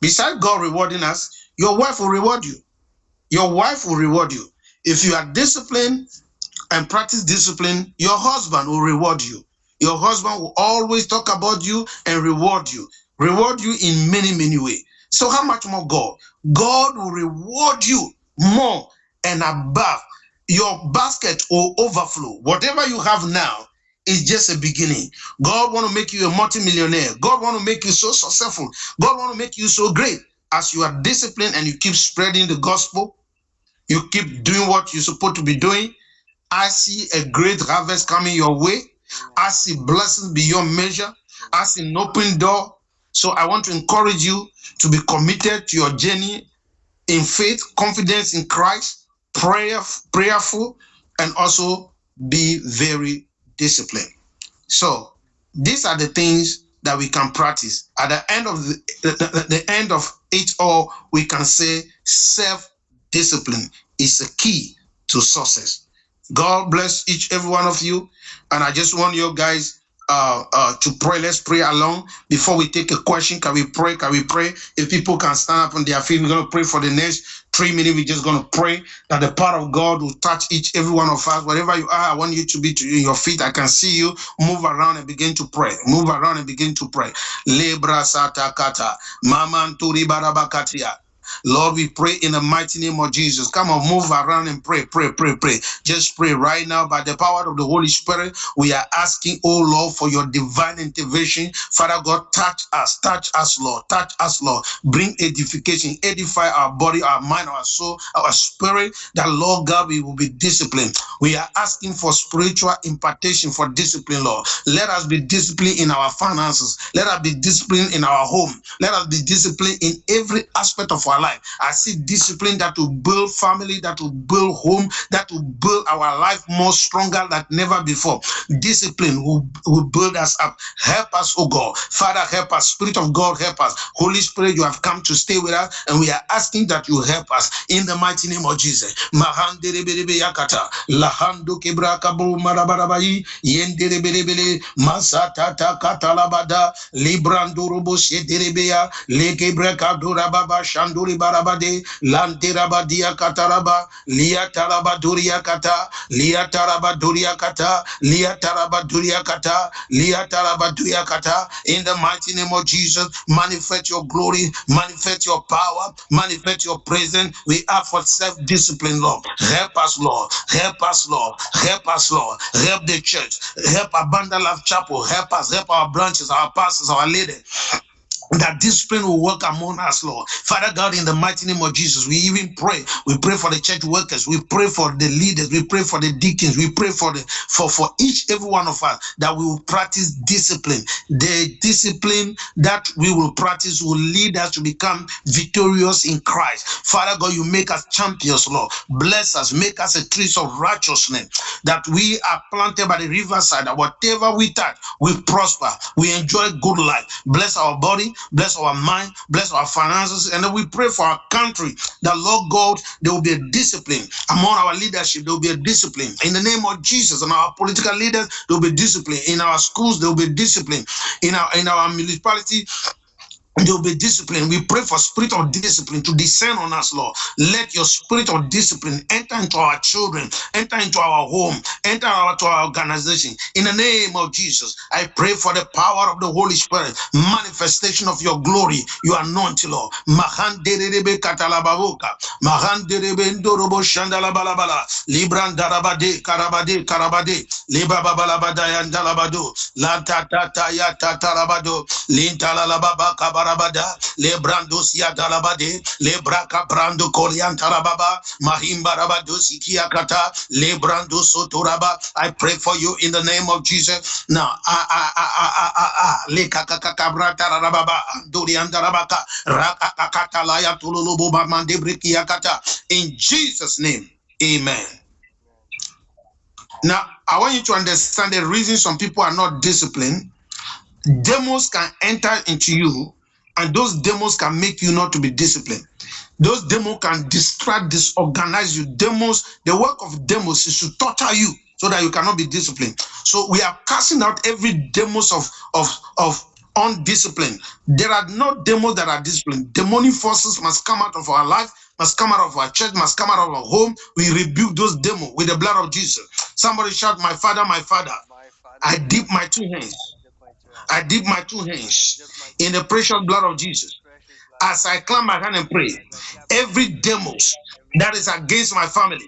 Besides God rewarding us, your wife will reward you. Your wife will reward you. If you are disciplined and practice discipline, your husband will reward you. Your husband will always talk about you and reward you. Reward you in many, many ways. So how much more God? God will reward you more and above. Your basket will overflow. Whatever you have now is just a beginning. God want to make you a multimillionaire. God want to make you so successful. God want to make you so great as you are disciplined and you keep spreading the gospel, you keep doing what you're supposed to be doing, I see a great harvest coming your way. I see blessings beyond measure. I see an open door. So I want to encourage you to be committed to your journey in faith, confidence in Christ, prayer, prayerful, and also be very disciplined. So these are the things that we can practice. At the end of the, the, the, end of it all, we can say self discipline is a key to success. God bless each every one of you. And I just want you guys uh, uh, to pray. Let's pray along before we take a question. Can we pray? Can we pray? If people can stand up on their feet, we're going to pray for the next three minutes. We're just going to pray that the power of God will touch each, every one of us. Wherever you are, I want you to be to your feet. I can see you. Move around and begin to pray. Move around and begin to pray. Lebra sata kata. Mamanturi barabakatia. Lord, we pray in the mighty name of Jesus. Come on, move around and pray, pray, pray, pray. Just pray right now by the power of the Holy Spirit. We are asking, oh Lord, for your divine intervention. Father God, touch us, touch us, Lord, touch us, Lord. Bring edification, edify our body, our mind, our soul, our spirit, that Lord God, we will be disciplined. We are asking for spiritual impartation for discipline, Lord. Let us be disciplined in our finances. Let us be disciplined in our home. Let us be disciplined in every aspect of our life. I see discipline that will build family, that will build home, that will build our life more stronger than never before. Discipline will, will build us up. Help us, oh God. Father, help us. Spirit of God, help us. Holy Spirit, you have come to stay with us, and we are asking that you help us in the mighty name of Jesus. Shanduri barabade, lanterabadia kataraba, liataraba duria kata, liataraba duria kata, liataraba duria kata, liataraba duria kata. In the mighty name of Jesus, manifest your glory, manifest your power, manifest your presence. We ask for self-discipline, Lord. Help us, Lord. Help us, Lord. Help us, Lord. Help the church. Help Abundant Life Chapel. Help us. Help our branches, our pastors, our leaders that discipline will work among us, Lord. Father God, in the mighty name of Jesus, we even pray. We pray for the church workers. We pray for the leaders. We pray for the deacons. We pray for the for for each every one of us that we will practice discipline. The discipline that we will practice will lead us to become victorious in Christ. Father God, you make us champions, Lord. Bless us, make us a tree of righteousness. That we are planted by the riverside. That whatever we touch, we prosper. We enjoy good life. Bless our body bless our mind, bless our finances, and then we pray for our country that Lord God, there will be a discipline among our leadership. There will be a discipline in the name of Jesus, and our political leaders there will be discipline in our schools. There will be discipline in our in our municipality there will be discipline. We pray for spirit of discipline to descend on us, Lord. Let your spirit of discipline enter into our children, enter into our home, enter into our organization. In the name of Jesus, I pray for the power of the Holy Spirit, manifestation of your glory, your anointing, Lord. Mahanderebe katalababoka, mahanderebe ndorobo shandalabalabala, librandarabade, karabade, karabade, libababalabada yandalabado, lantatata yatatarabado, lintalalababa kabara barabada le brando sia dalabade le braka brando kolian tarababa mahimba rabado sikia kata le brando sotoraba I pray for you in the name of Jesus. Now ah ah ah ah ah ah le kakaka kabrata rababa duri andarabaka rakakata la ya tululubu mande brikia in Jesus name amen. Now I want you to understand the reason some people are not disciplined. Demons can enter into you and those demons can make you not to be disciplined. Those demons can distract, disorganize you. Demons, the work of demons is to torture you so that you cannot be disciplined. So we are casting out every demons of of of undisciplined. There are no demons that are disciplined. Demonic forces must come out of our life, must come out of our church, must come out of our home. We rebuke those demons with the blood of Jesus. Somebody shout, My Father, my Father. My father I dip my two hands I dip my two hands in the precious blood of Jesus. As I climb my hand and pray, every demos that is against my family,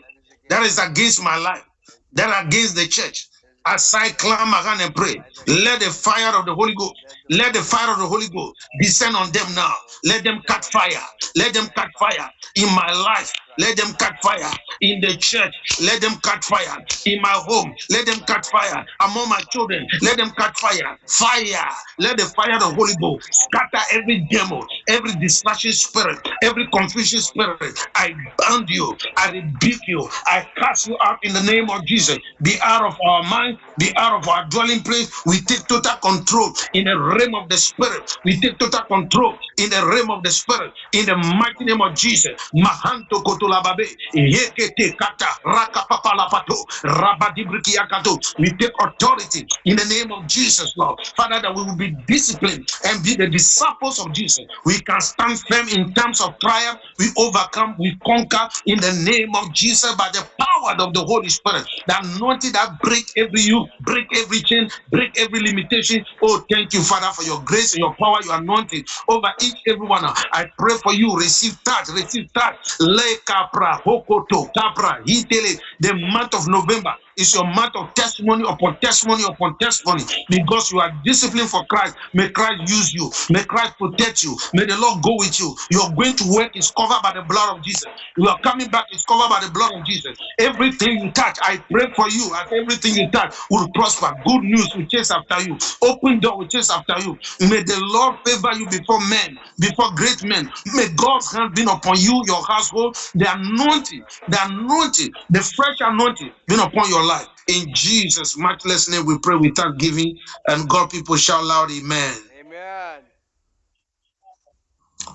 that is against my life, that against the church, as I climb my hand and pray, let the fire of the Holy Ghost, let the fire of the Holy Ghost descend on them now. Let them cut fire. Let them cut fire in my life. Let them cut fire in the church. Let them cut fire in my home. Let them cut fire among my children. Let them cut fire. Fire. Let the fire of the Holy Ghost scatter every demon, every distraction spirit, every confusion spirit. I bound you. I rebuke you. I cast you out in the name of Jesus. Be out of our mind. Be out of our dwelling place. We take total control in the realm of the spirit. We take total control in the realm of the spirit. In the mighty name of Jesus. Mahanto koto lababe. Yekete kata rakapapalapato. Rabadibrikiakato. We take authority in the name of Jesus, Lord. Father, that we will be disciplined and be the disciples of Jesus. We can stand firm in terms of prayer. We overcome, we conquer in the name of Jesus by the power of the Holy Spirit. The anointing that break every yoke, break every chain, break every limitation. Oh, thank you, Father, for your grace and your power, your anointing over each everyone. I pray for you. Receive that, receive that. Le capra, hokoto, capra, hitele. The month of November is your month of testimony upon testimony upon testimony because you are disciplined for Christ. May Christ use you. May Christ protect you. May the Lord go with you. You're going to work is covered by the blood of Jesus. You are coming back is covered by the blood of Jesus. Everything you touch, I pray for you as everything you touch will prosper. Good news will chase after you. Open door will chase after you. May the Lord favor you before men, before great men. May God's hand be upon you, your household, the anointing, the anointing, the fresh anointing be upon your life. In Jesus' matchless name, we pray with thanksgiving, and God people shout loud, Amen. Amen.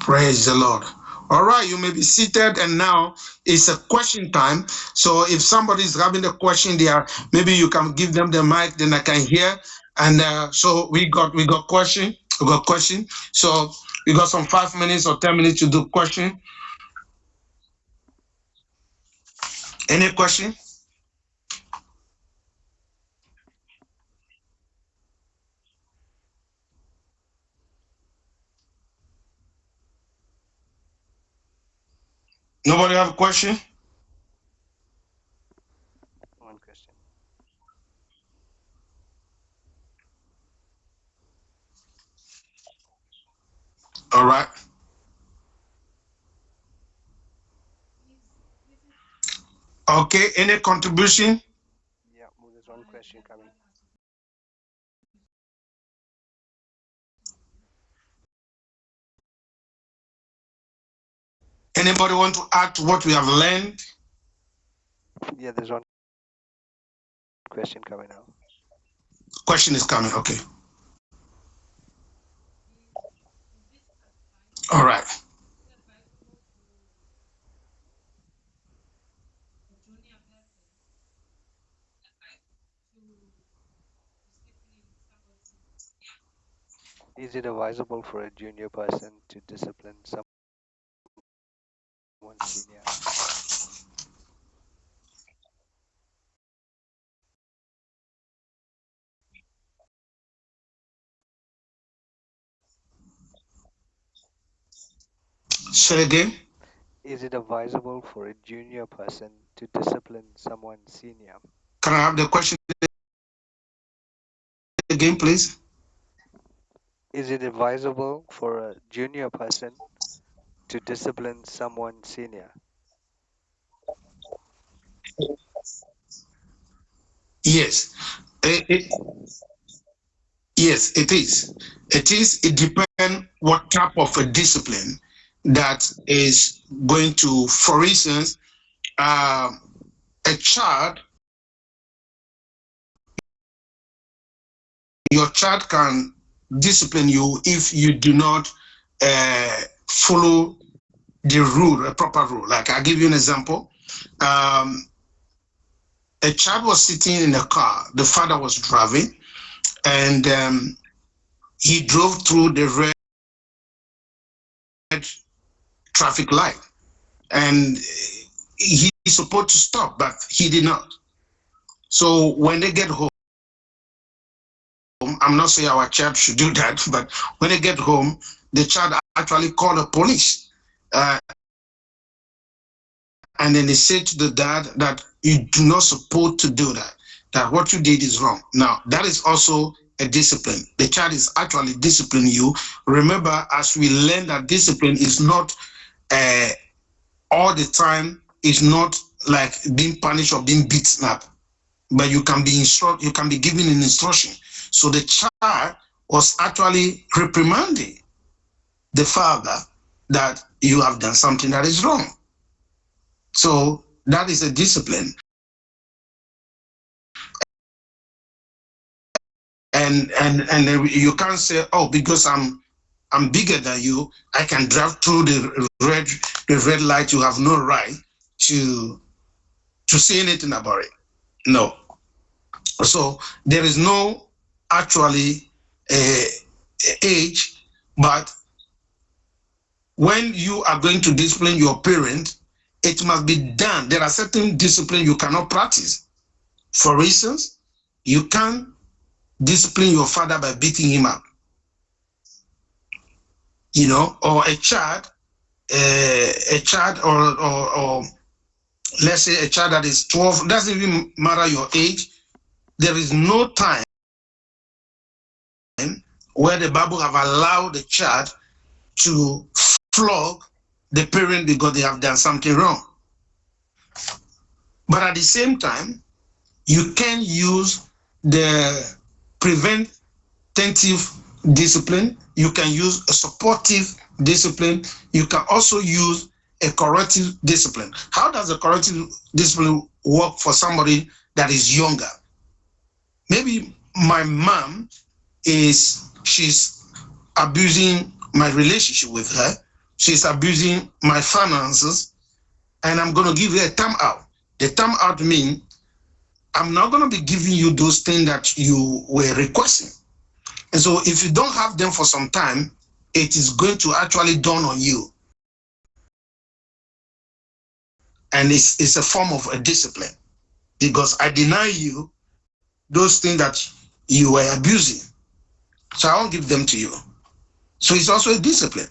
Praise the Lord. All right, you may be seated, and now it's a question time. So if somebody is having a question there, maybe you can give them the mic, then I can hear. And uh, so we got we got question, we got question. So we got some five minutes or ten minutes to do question. Any question? Nobody have a question? One question. All right. Okay, any contribution? Yeah, well, there's one question coming. Anybody want to add to what we have learned? Yeah, there's one question coming now. Question is coming. Okay. All right. Is it advisable for a junior person to discipline someone senior? Say again. Is it advisable for a junior person to discipline someone senior? Can I have the question again, please? Is it advisable for a junior person to discipline someone senior? Yes. It, it- yes, it is. It is. It depends what type of a discipline that is going to, for instance, uh, a child, your child can discipline you if you do not uh, follow the rule, a proper rule. Like I'll give you an example. Um, a child was sitting in a car, the father was driving, and um, he drove through the red traffic light. And he, he's supposed to stop, but he did not. So when they get home, I'm not saying our child should do that, but when they get home, the child actually called the police. Uh, and then they say to the dad that you do not support to do that, that what you did is wrong. Now, that is also a discipline. The child is actually disciplining you. Remember, as we learn that discipline is not uh, all the time, is not like being punished or being beaten up, but you can be instruct, you can be given an instruction. So the child was actually reprimanding the father that you have done something that is wrong. So that is a discipline. And and and you can't say, oh, because I'm I'm bigger than you, I can drive through the red the red light. You have no right to to say anything about it. No. So there is no actually uh, age, but when you are going to discipline your parent, it must be done. There are certain discipline you cannot practice. For instance, you can't discipline your father by beating him up. You know, or a child, uh, a child or, or, or let's say a child that is 12, doesn't even matter your age, there is no time where the Bible have allowed the child to flog the parent because they have done something wrong. But at the same time, you can use the preventative discipline, you can use a supportive discipline, you can also use a corrective discipline. How does a corrective discipline work for somebody that is younger? Maybe my mom is, she's abusing my relationship with her. She's abusing my finances and I'm going to give you a time out. The time out means I'm not going to be giving you those things that you were requesting. And so if you don't have them for some time, it is going to actually dawn on you and it's, it's a form of a discipline because I deny you those things that you were abusing. So I won't give them to you. So it's also a discipline.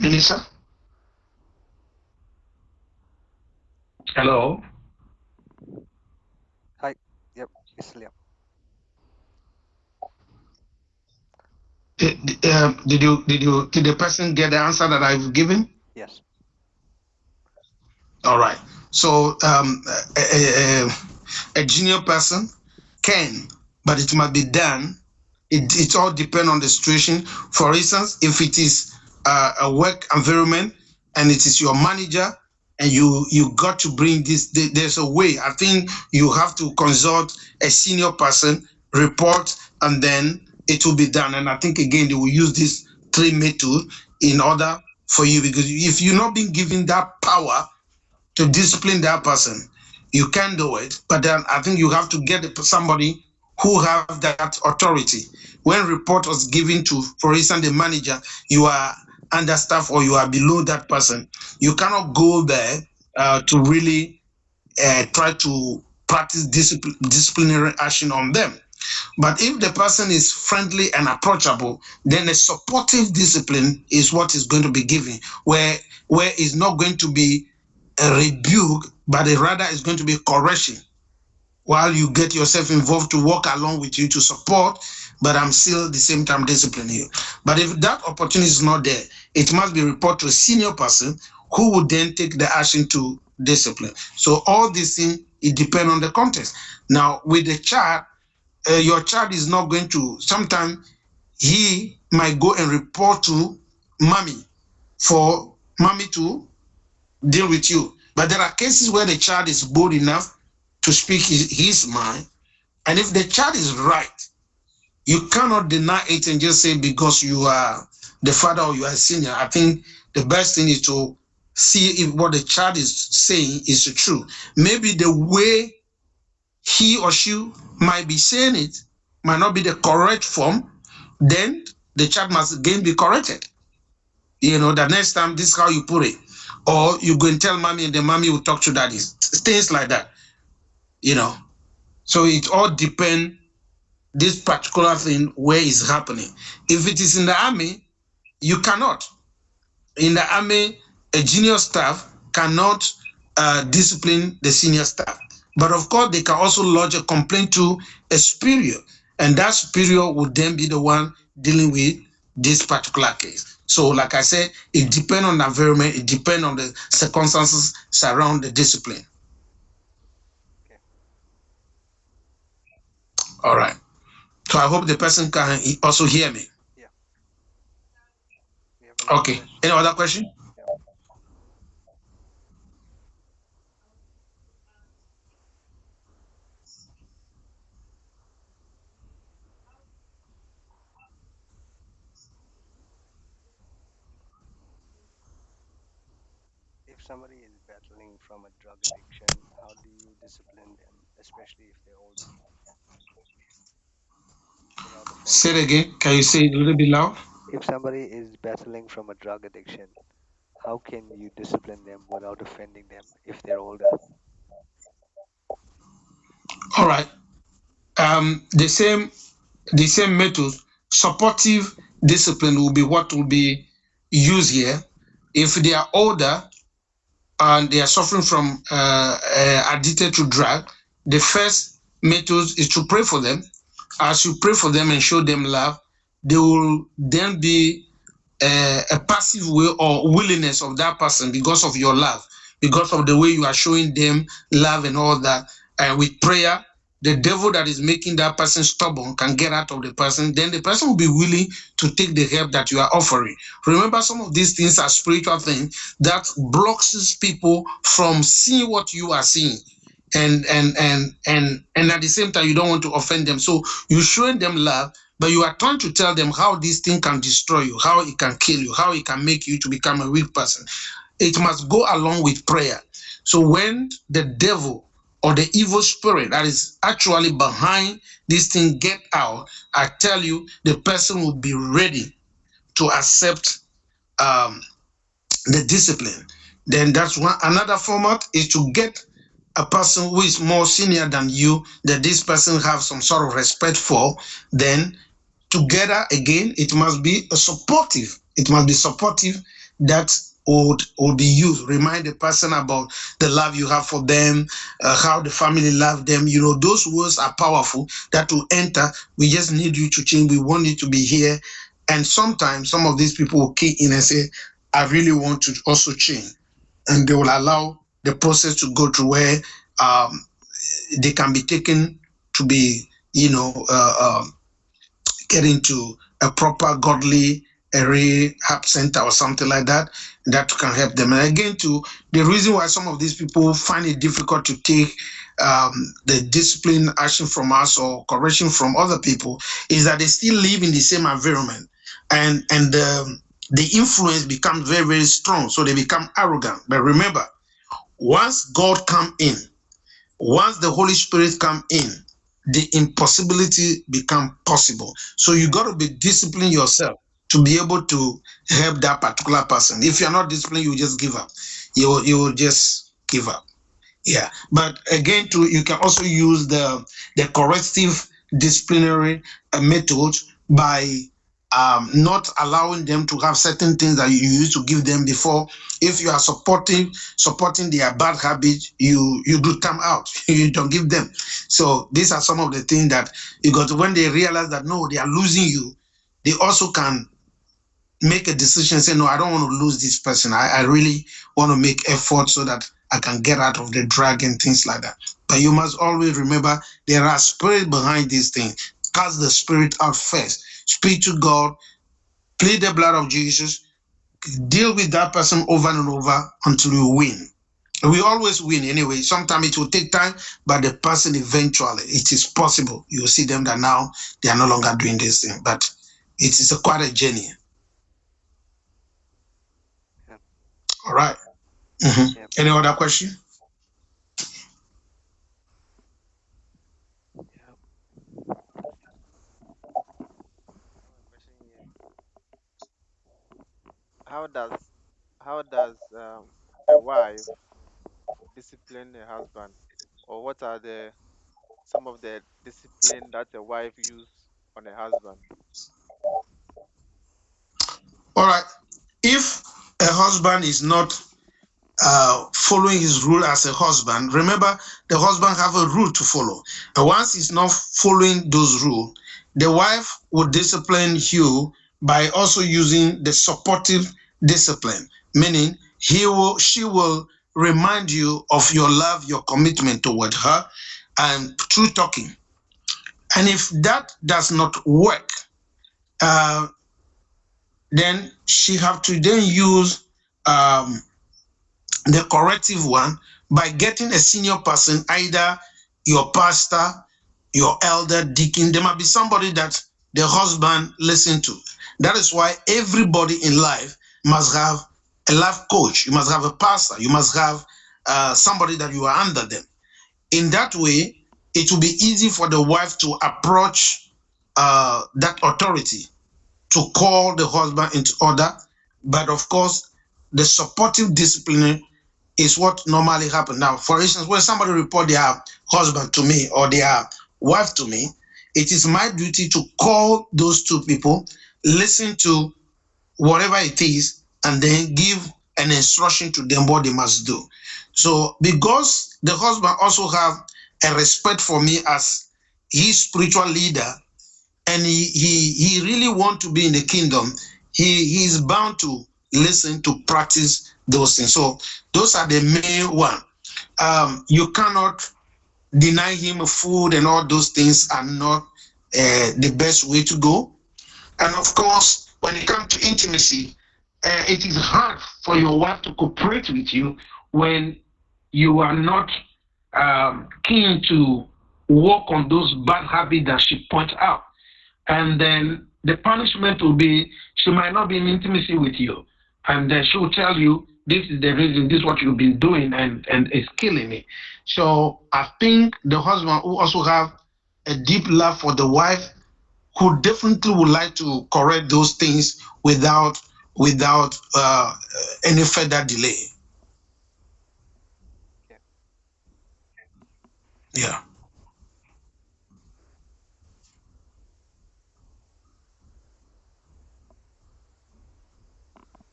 Minister? Hello? Hi. Yep. It's Liam. Did, uh, did you did you did the person get the answer that I've given? Yes. All right. So um, a, a, a junior person can, but it must be done. It, it all depends on the situation. For instance, if it is uh, a work environment and it is your manager and you you got to bring this, there's a way. I think you have to consult a senior person, report, and then it will be done. And I think again, they will use this three method in order for you because if you're not being given that power to discipline that person, you can do it. But then I think you have to get somebody who have that authority. When report was given to, for instance, the manager, you are understaffed or you are below that person, you cannot go there uh, to really uh, try to practice discipline, disciplinary action on them. But if the person is friendly and approachable, then a supportive discipline is what is going to be given, where where it's not going to be a rebuke, but it rather is going to be correction. While you get yourself involved to work along with you to support, but I'm still the same time disciplining you. But if that opportunity is not there, it must be reported to a senior person who would then take the action to discipline. So all these things, it depends on the context. Now, with the child, uh, your child is not going to, sometimes he might go and report to mommy for mommy to deal with you. But there are cases where the child is bold enough to speak his, his mind. And if the child is right, you cannot deny it and just say because you are the father or you are senior. I think the best thing is to see if what the child is saying is true. Maybe the way he or she might be saying it might not be the correct form, then the child must again be corrected. You know, the next time this is how you put it. Or you go and tell mommy and the mommy will talk to daddy. Things like that. You know. So it all depends this particular thing where is happening. If it is in the army, you cannot. In the army, a junior staff cannot uh, discipline the senior staff. But of course, they can also lodge a complaint to a superior, and that superior would then be the one dealing with this particular case. So, like I said, it depends on the environment, it depends on the circumstances surround the discipline. All right. So I hope the person can also hear me. Yeah. Okay. Any other question? somebody is battling from a drug addiction, how do you discipline them, especially if they're older, without Say it again. Can you say it a little bit loud? If somebody is battling from a drug addiction, how can you discipline them without offending them if they're older? All right. Um, the same, the same method, supportive discipline will be what will be used here. If they are older and they are suffering from uh, uh, addicted to drug, the first method is to pray for them. As you pray for them and show them love, they will then be uh, a passive way or willingness of that person because of your love, because of the way you are showing them love and all that. And with prayer, the devil that is making that person stubborn can get out of the person. Then the person will be willing to take the help that you are offering. Remember, some of these things are spiritual things that blocks people from seeing what you are seeing and and and and and at the same time you don't want to offend them. So you're showing them love but you are trying to tell them how this thing can destroy you how it can kill you how it can make you to become a weak person. It must go along with prayer. So when the devil or the evil spirit that is actually behind this thing get out i tell you the person will be ready to accept um, the discipline. Then that's one another format is to get a person who is more senior than you that this person have some sort of respect for then together again it must be a supportive it must be supportive that would would be used remind the person about the love you have for them uh, how the family love them. You know those words are powerful that will enter we just need you to change. We want you to be here. And sometimes some of these people will key in and say i really want to also change. And they will allow the process to go through where um, they can be taken to be, you know, uh, um, get into a proper godly rehab center or something like that that can help them. And again, to the reason why some of these people find it difficult to take um, the discipline action from us or correction from other people is that they still live in the same environment, and and um, the influence becomes very very strong. So they become arrogant. But remember, once God come in, once the Holy Spirit come in, the impossibility become possible. So you got to be disciplined yourself to be able to help that particular person. If you're not disciplined, you just give up. You you will just give up. Yeah. But again, to you can also use the the corrective disciplinary uh, method by um, not allowing them to have certain things that you used to give them before. If you are supporting supporting their bad habits, you you do time out. [LAUGHS] you don't give them. So these are some of the things that you got. When they realize that no, they are losing you, they also can make a decision. Say no, I don't want to lose this person. I, I really want to make effort so that I can get out of the drag and things like that. But you must always remember there are spirit behind these things. Cast the spirit out first speak to God, plead the blood of Jesus, deal with that person over and over until you win. We always win anyway. Sometimes it will take time, but the person eventually, it is possible. You will see them that now they are no longer doing this thing, but it is a quite a journey. Yeah. All right. Mhm. Yeah. Any other question? How does how does um, a wife discipline a husband, or what are the some of the discipline that a wife use on a husband? All right. If a husband is not uh, following his rule as a husband, remember the husband have a rule to follow. And once he's not following those rules, the wife will discipline you by also using the supportive discipline, meaning he will, she will remind you of your love, your commitment toward her, and through talking. And if that does not work, uh, then she have to then use um, the corrective one by getting a senior person, either your pastor, your elder, deacon. There might be somebody that the husband listen to. That is why everybody in life must have a life coach, you must have a pastor, you must have uh, somebody that you are under them. In that way, it will be easy for the wife to approach uh, that authority to call the husband into order. But of course, the supportive discipline is what normally happens. Now, for instance, when somebody report their husband to me or their wife to me, it is my duty to call those two people, listen to whatever it is, and then give an instruction to them what they must do. So because the husband also have a respect for me as his spiritual leader, and he he, he really want to be in the kingdom, he, he is bound to listen to practice those things. So those are the main one. Um, you cannot deny him food and all those things are not uh, the best way to go. And of course, when it comes to intimacy, uh, it is hard for your wife to cooperate with you when you are not um, keen to work on those bad habits that she points out. And then the punishment will be she might not be in intimacy with you. And then she will tell you, this is the reason, this is what you've been doing, and, and it's killing me. So I think the husband who also have a deep love for the wife who definitely would like to correct those things without without uh, any further delay. Yeah.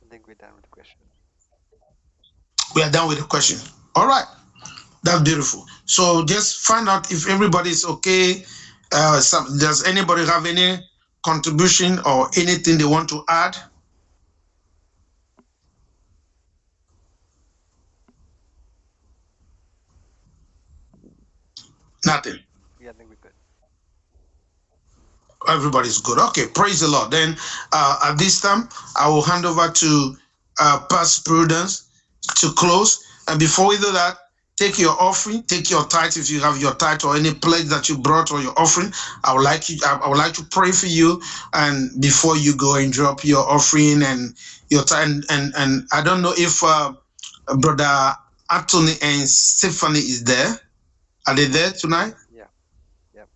I think we're done with the question. We are done with the question. All right. That's beautiful. So just find out if everybody is okay. Uh, some, does anybody have any contribution or anything they want to add? Nothing. Yeah, I think we're good. Everybody's good. Okay, praise the Lord. Then uh, at this time, I will hand over to uh, Pastor Prudence to close. And before we do that, take your offering, take your tithe if you have your tithe or any pledge that you brought or your offering. I would like you. I would like to pray for you, and before you go and drop your offering and your tithe, and and, and I don't know if uh, brother Anthony and Stephanie is there. Are they there tonight? Yeah. Yep.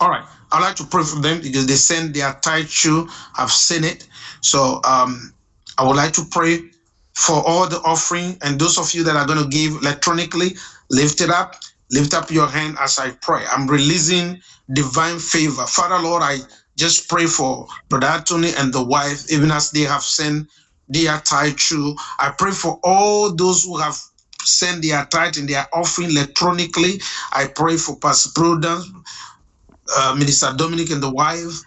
All right. I'd like to pray for them because they send their tithe too. I've seen it. So um, I would like to pray for all the offering and those of you that are going to give electronically, lift it up. Lift up your hand as I pray. I'm releasing divine favor. Father Lord, I just pray for Brother Anthony and the wife, even as they have sent their tithe too. I pray for all those who have sent their tithe and their offering electronically. I pray for Pastor Prudence, uh, Minister Dominic and the wife,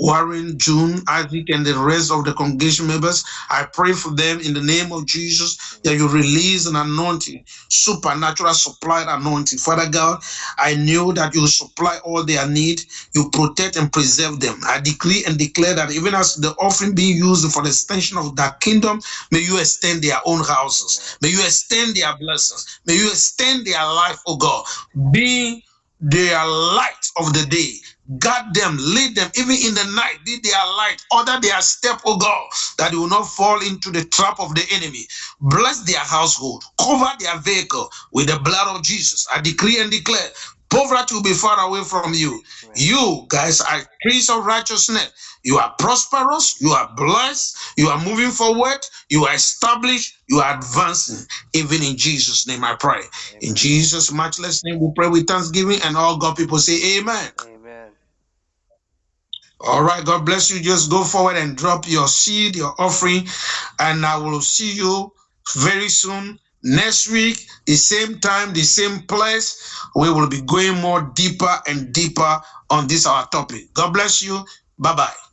Warren, June, Isaac, and the rest of the congregation members. I pray for them in the name of Jesus that you release an anointing, supernatural supply anointing. Father God, I knew that you supply all their need, you protect and preserve them. I decree and declare that even as the offering being used for the extension of that kingdom, may you extend their own houses, may you extend their blessings, may you extend their life, oh God, Be their light of the day guard them, lead them, even in the night, be their light, order their step, oh God, that they will not fall into the trap of the enemy. Bless their household, cover their vehicle with the blood of Jesus. I decree and declare, poverty will be far away from you. You guys are trees of righteousness. You are prosperous, you are blessed, you are moving forward, you are established, you are advancing. Even in Jesus' name, I pray. In Jesus' matchless name, we pray with thanksgiving, and all God people say, Amen. Amen. All right, God bless you. Just go forward and drop your seed, your offering, and I will see you very soon. Next week, the same time, the same place, we will be going more deeper and deeper on this our topic. God bless you. Bye bye.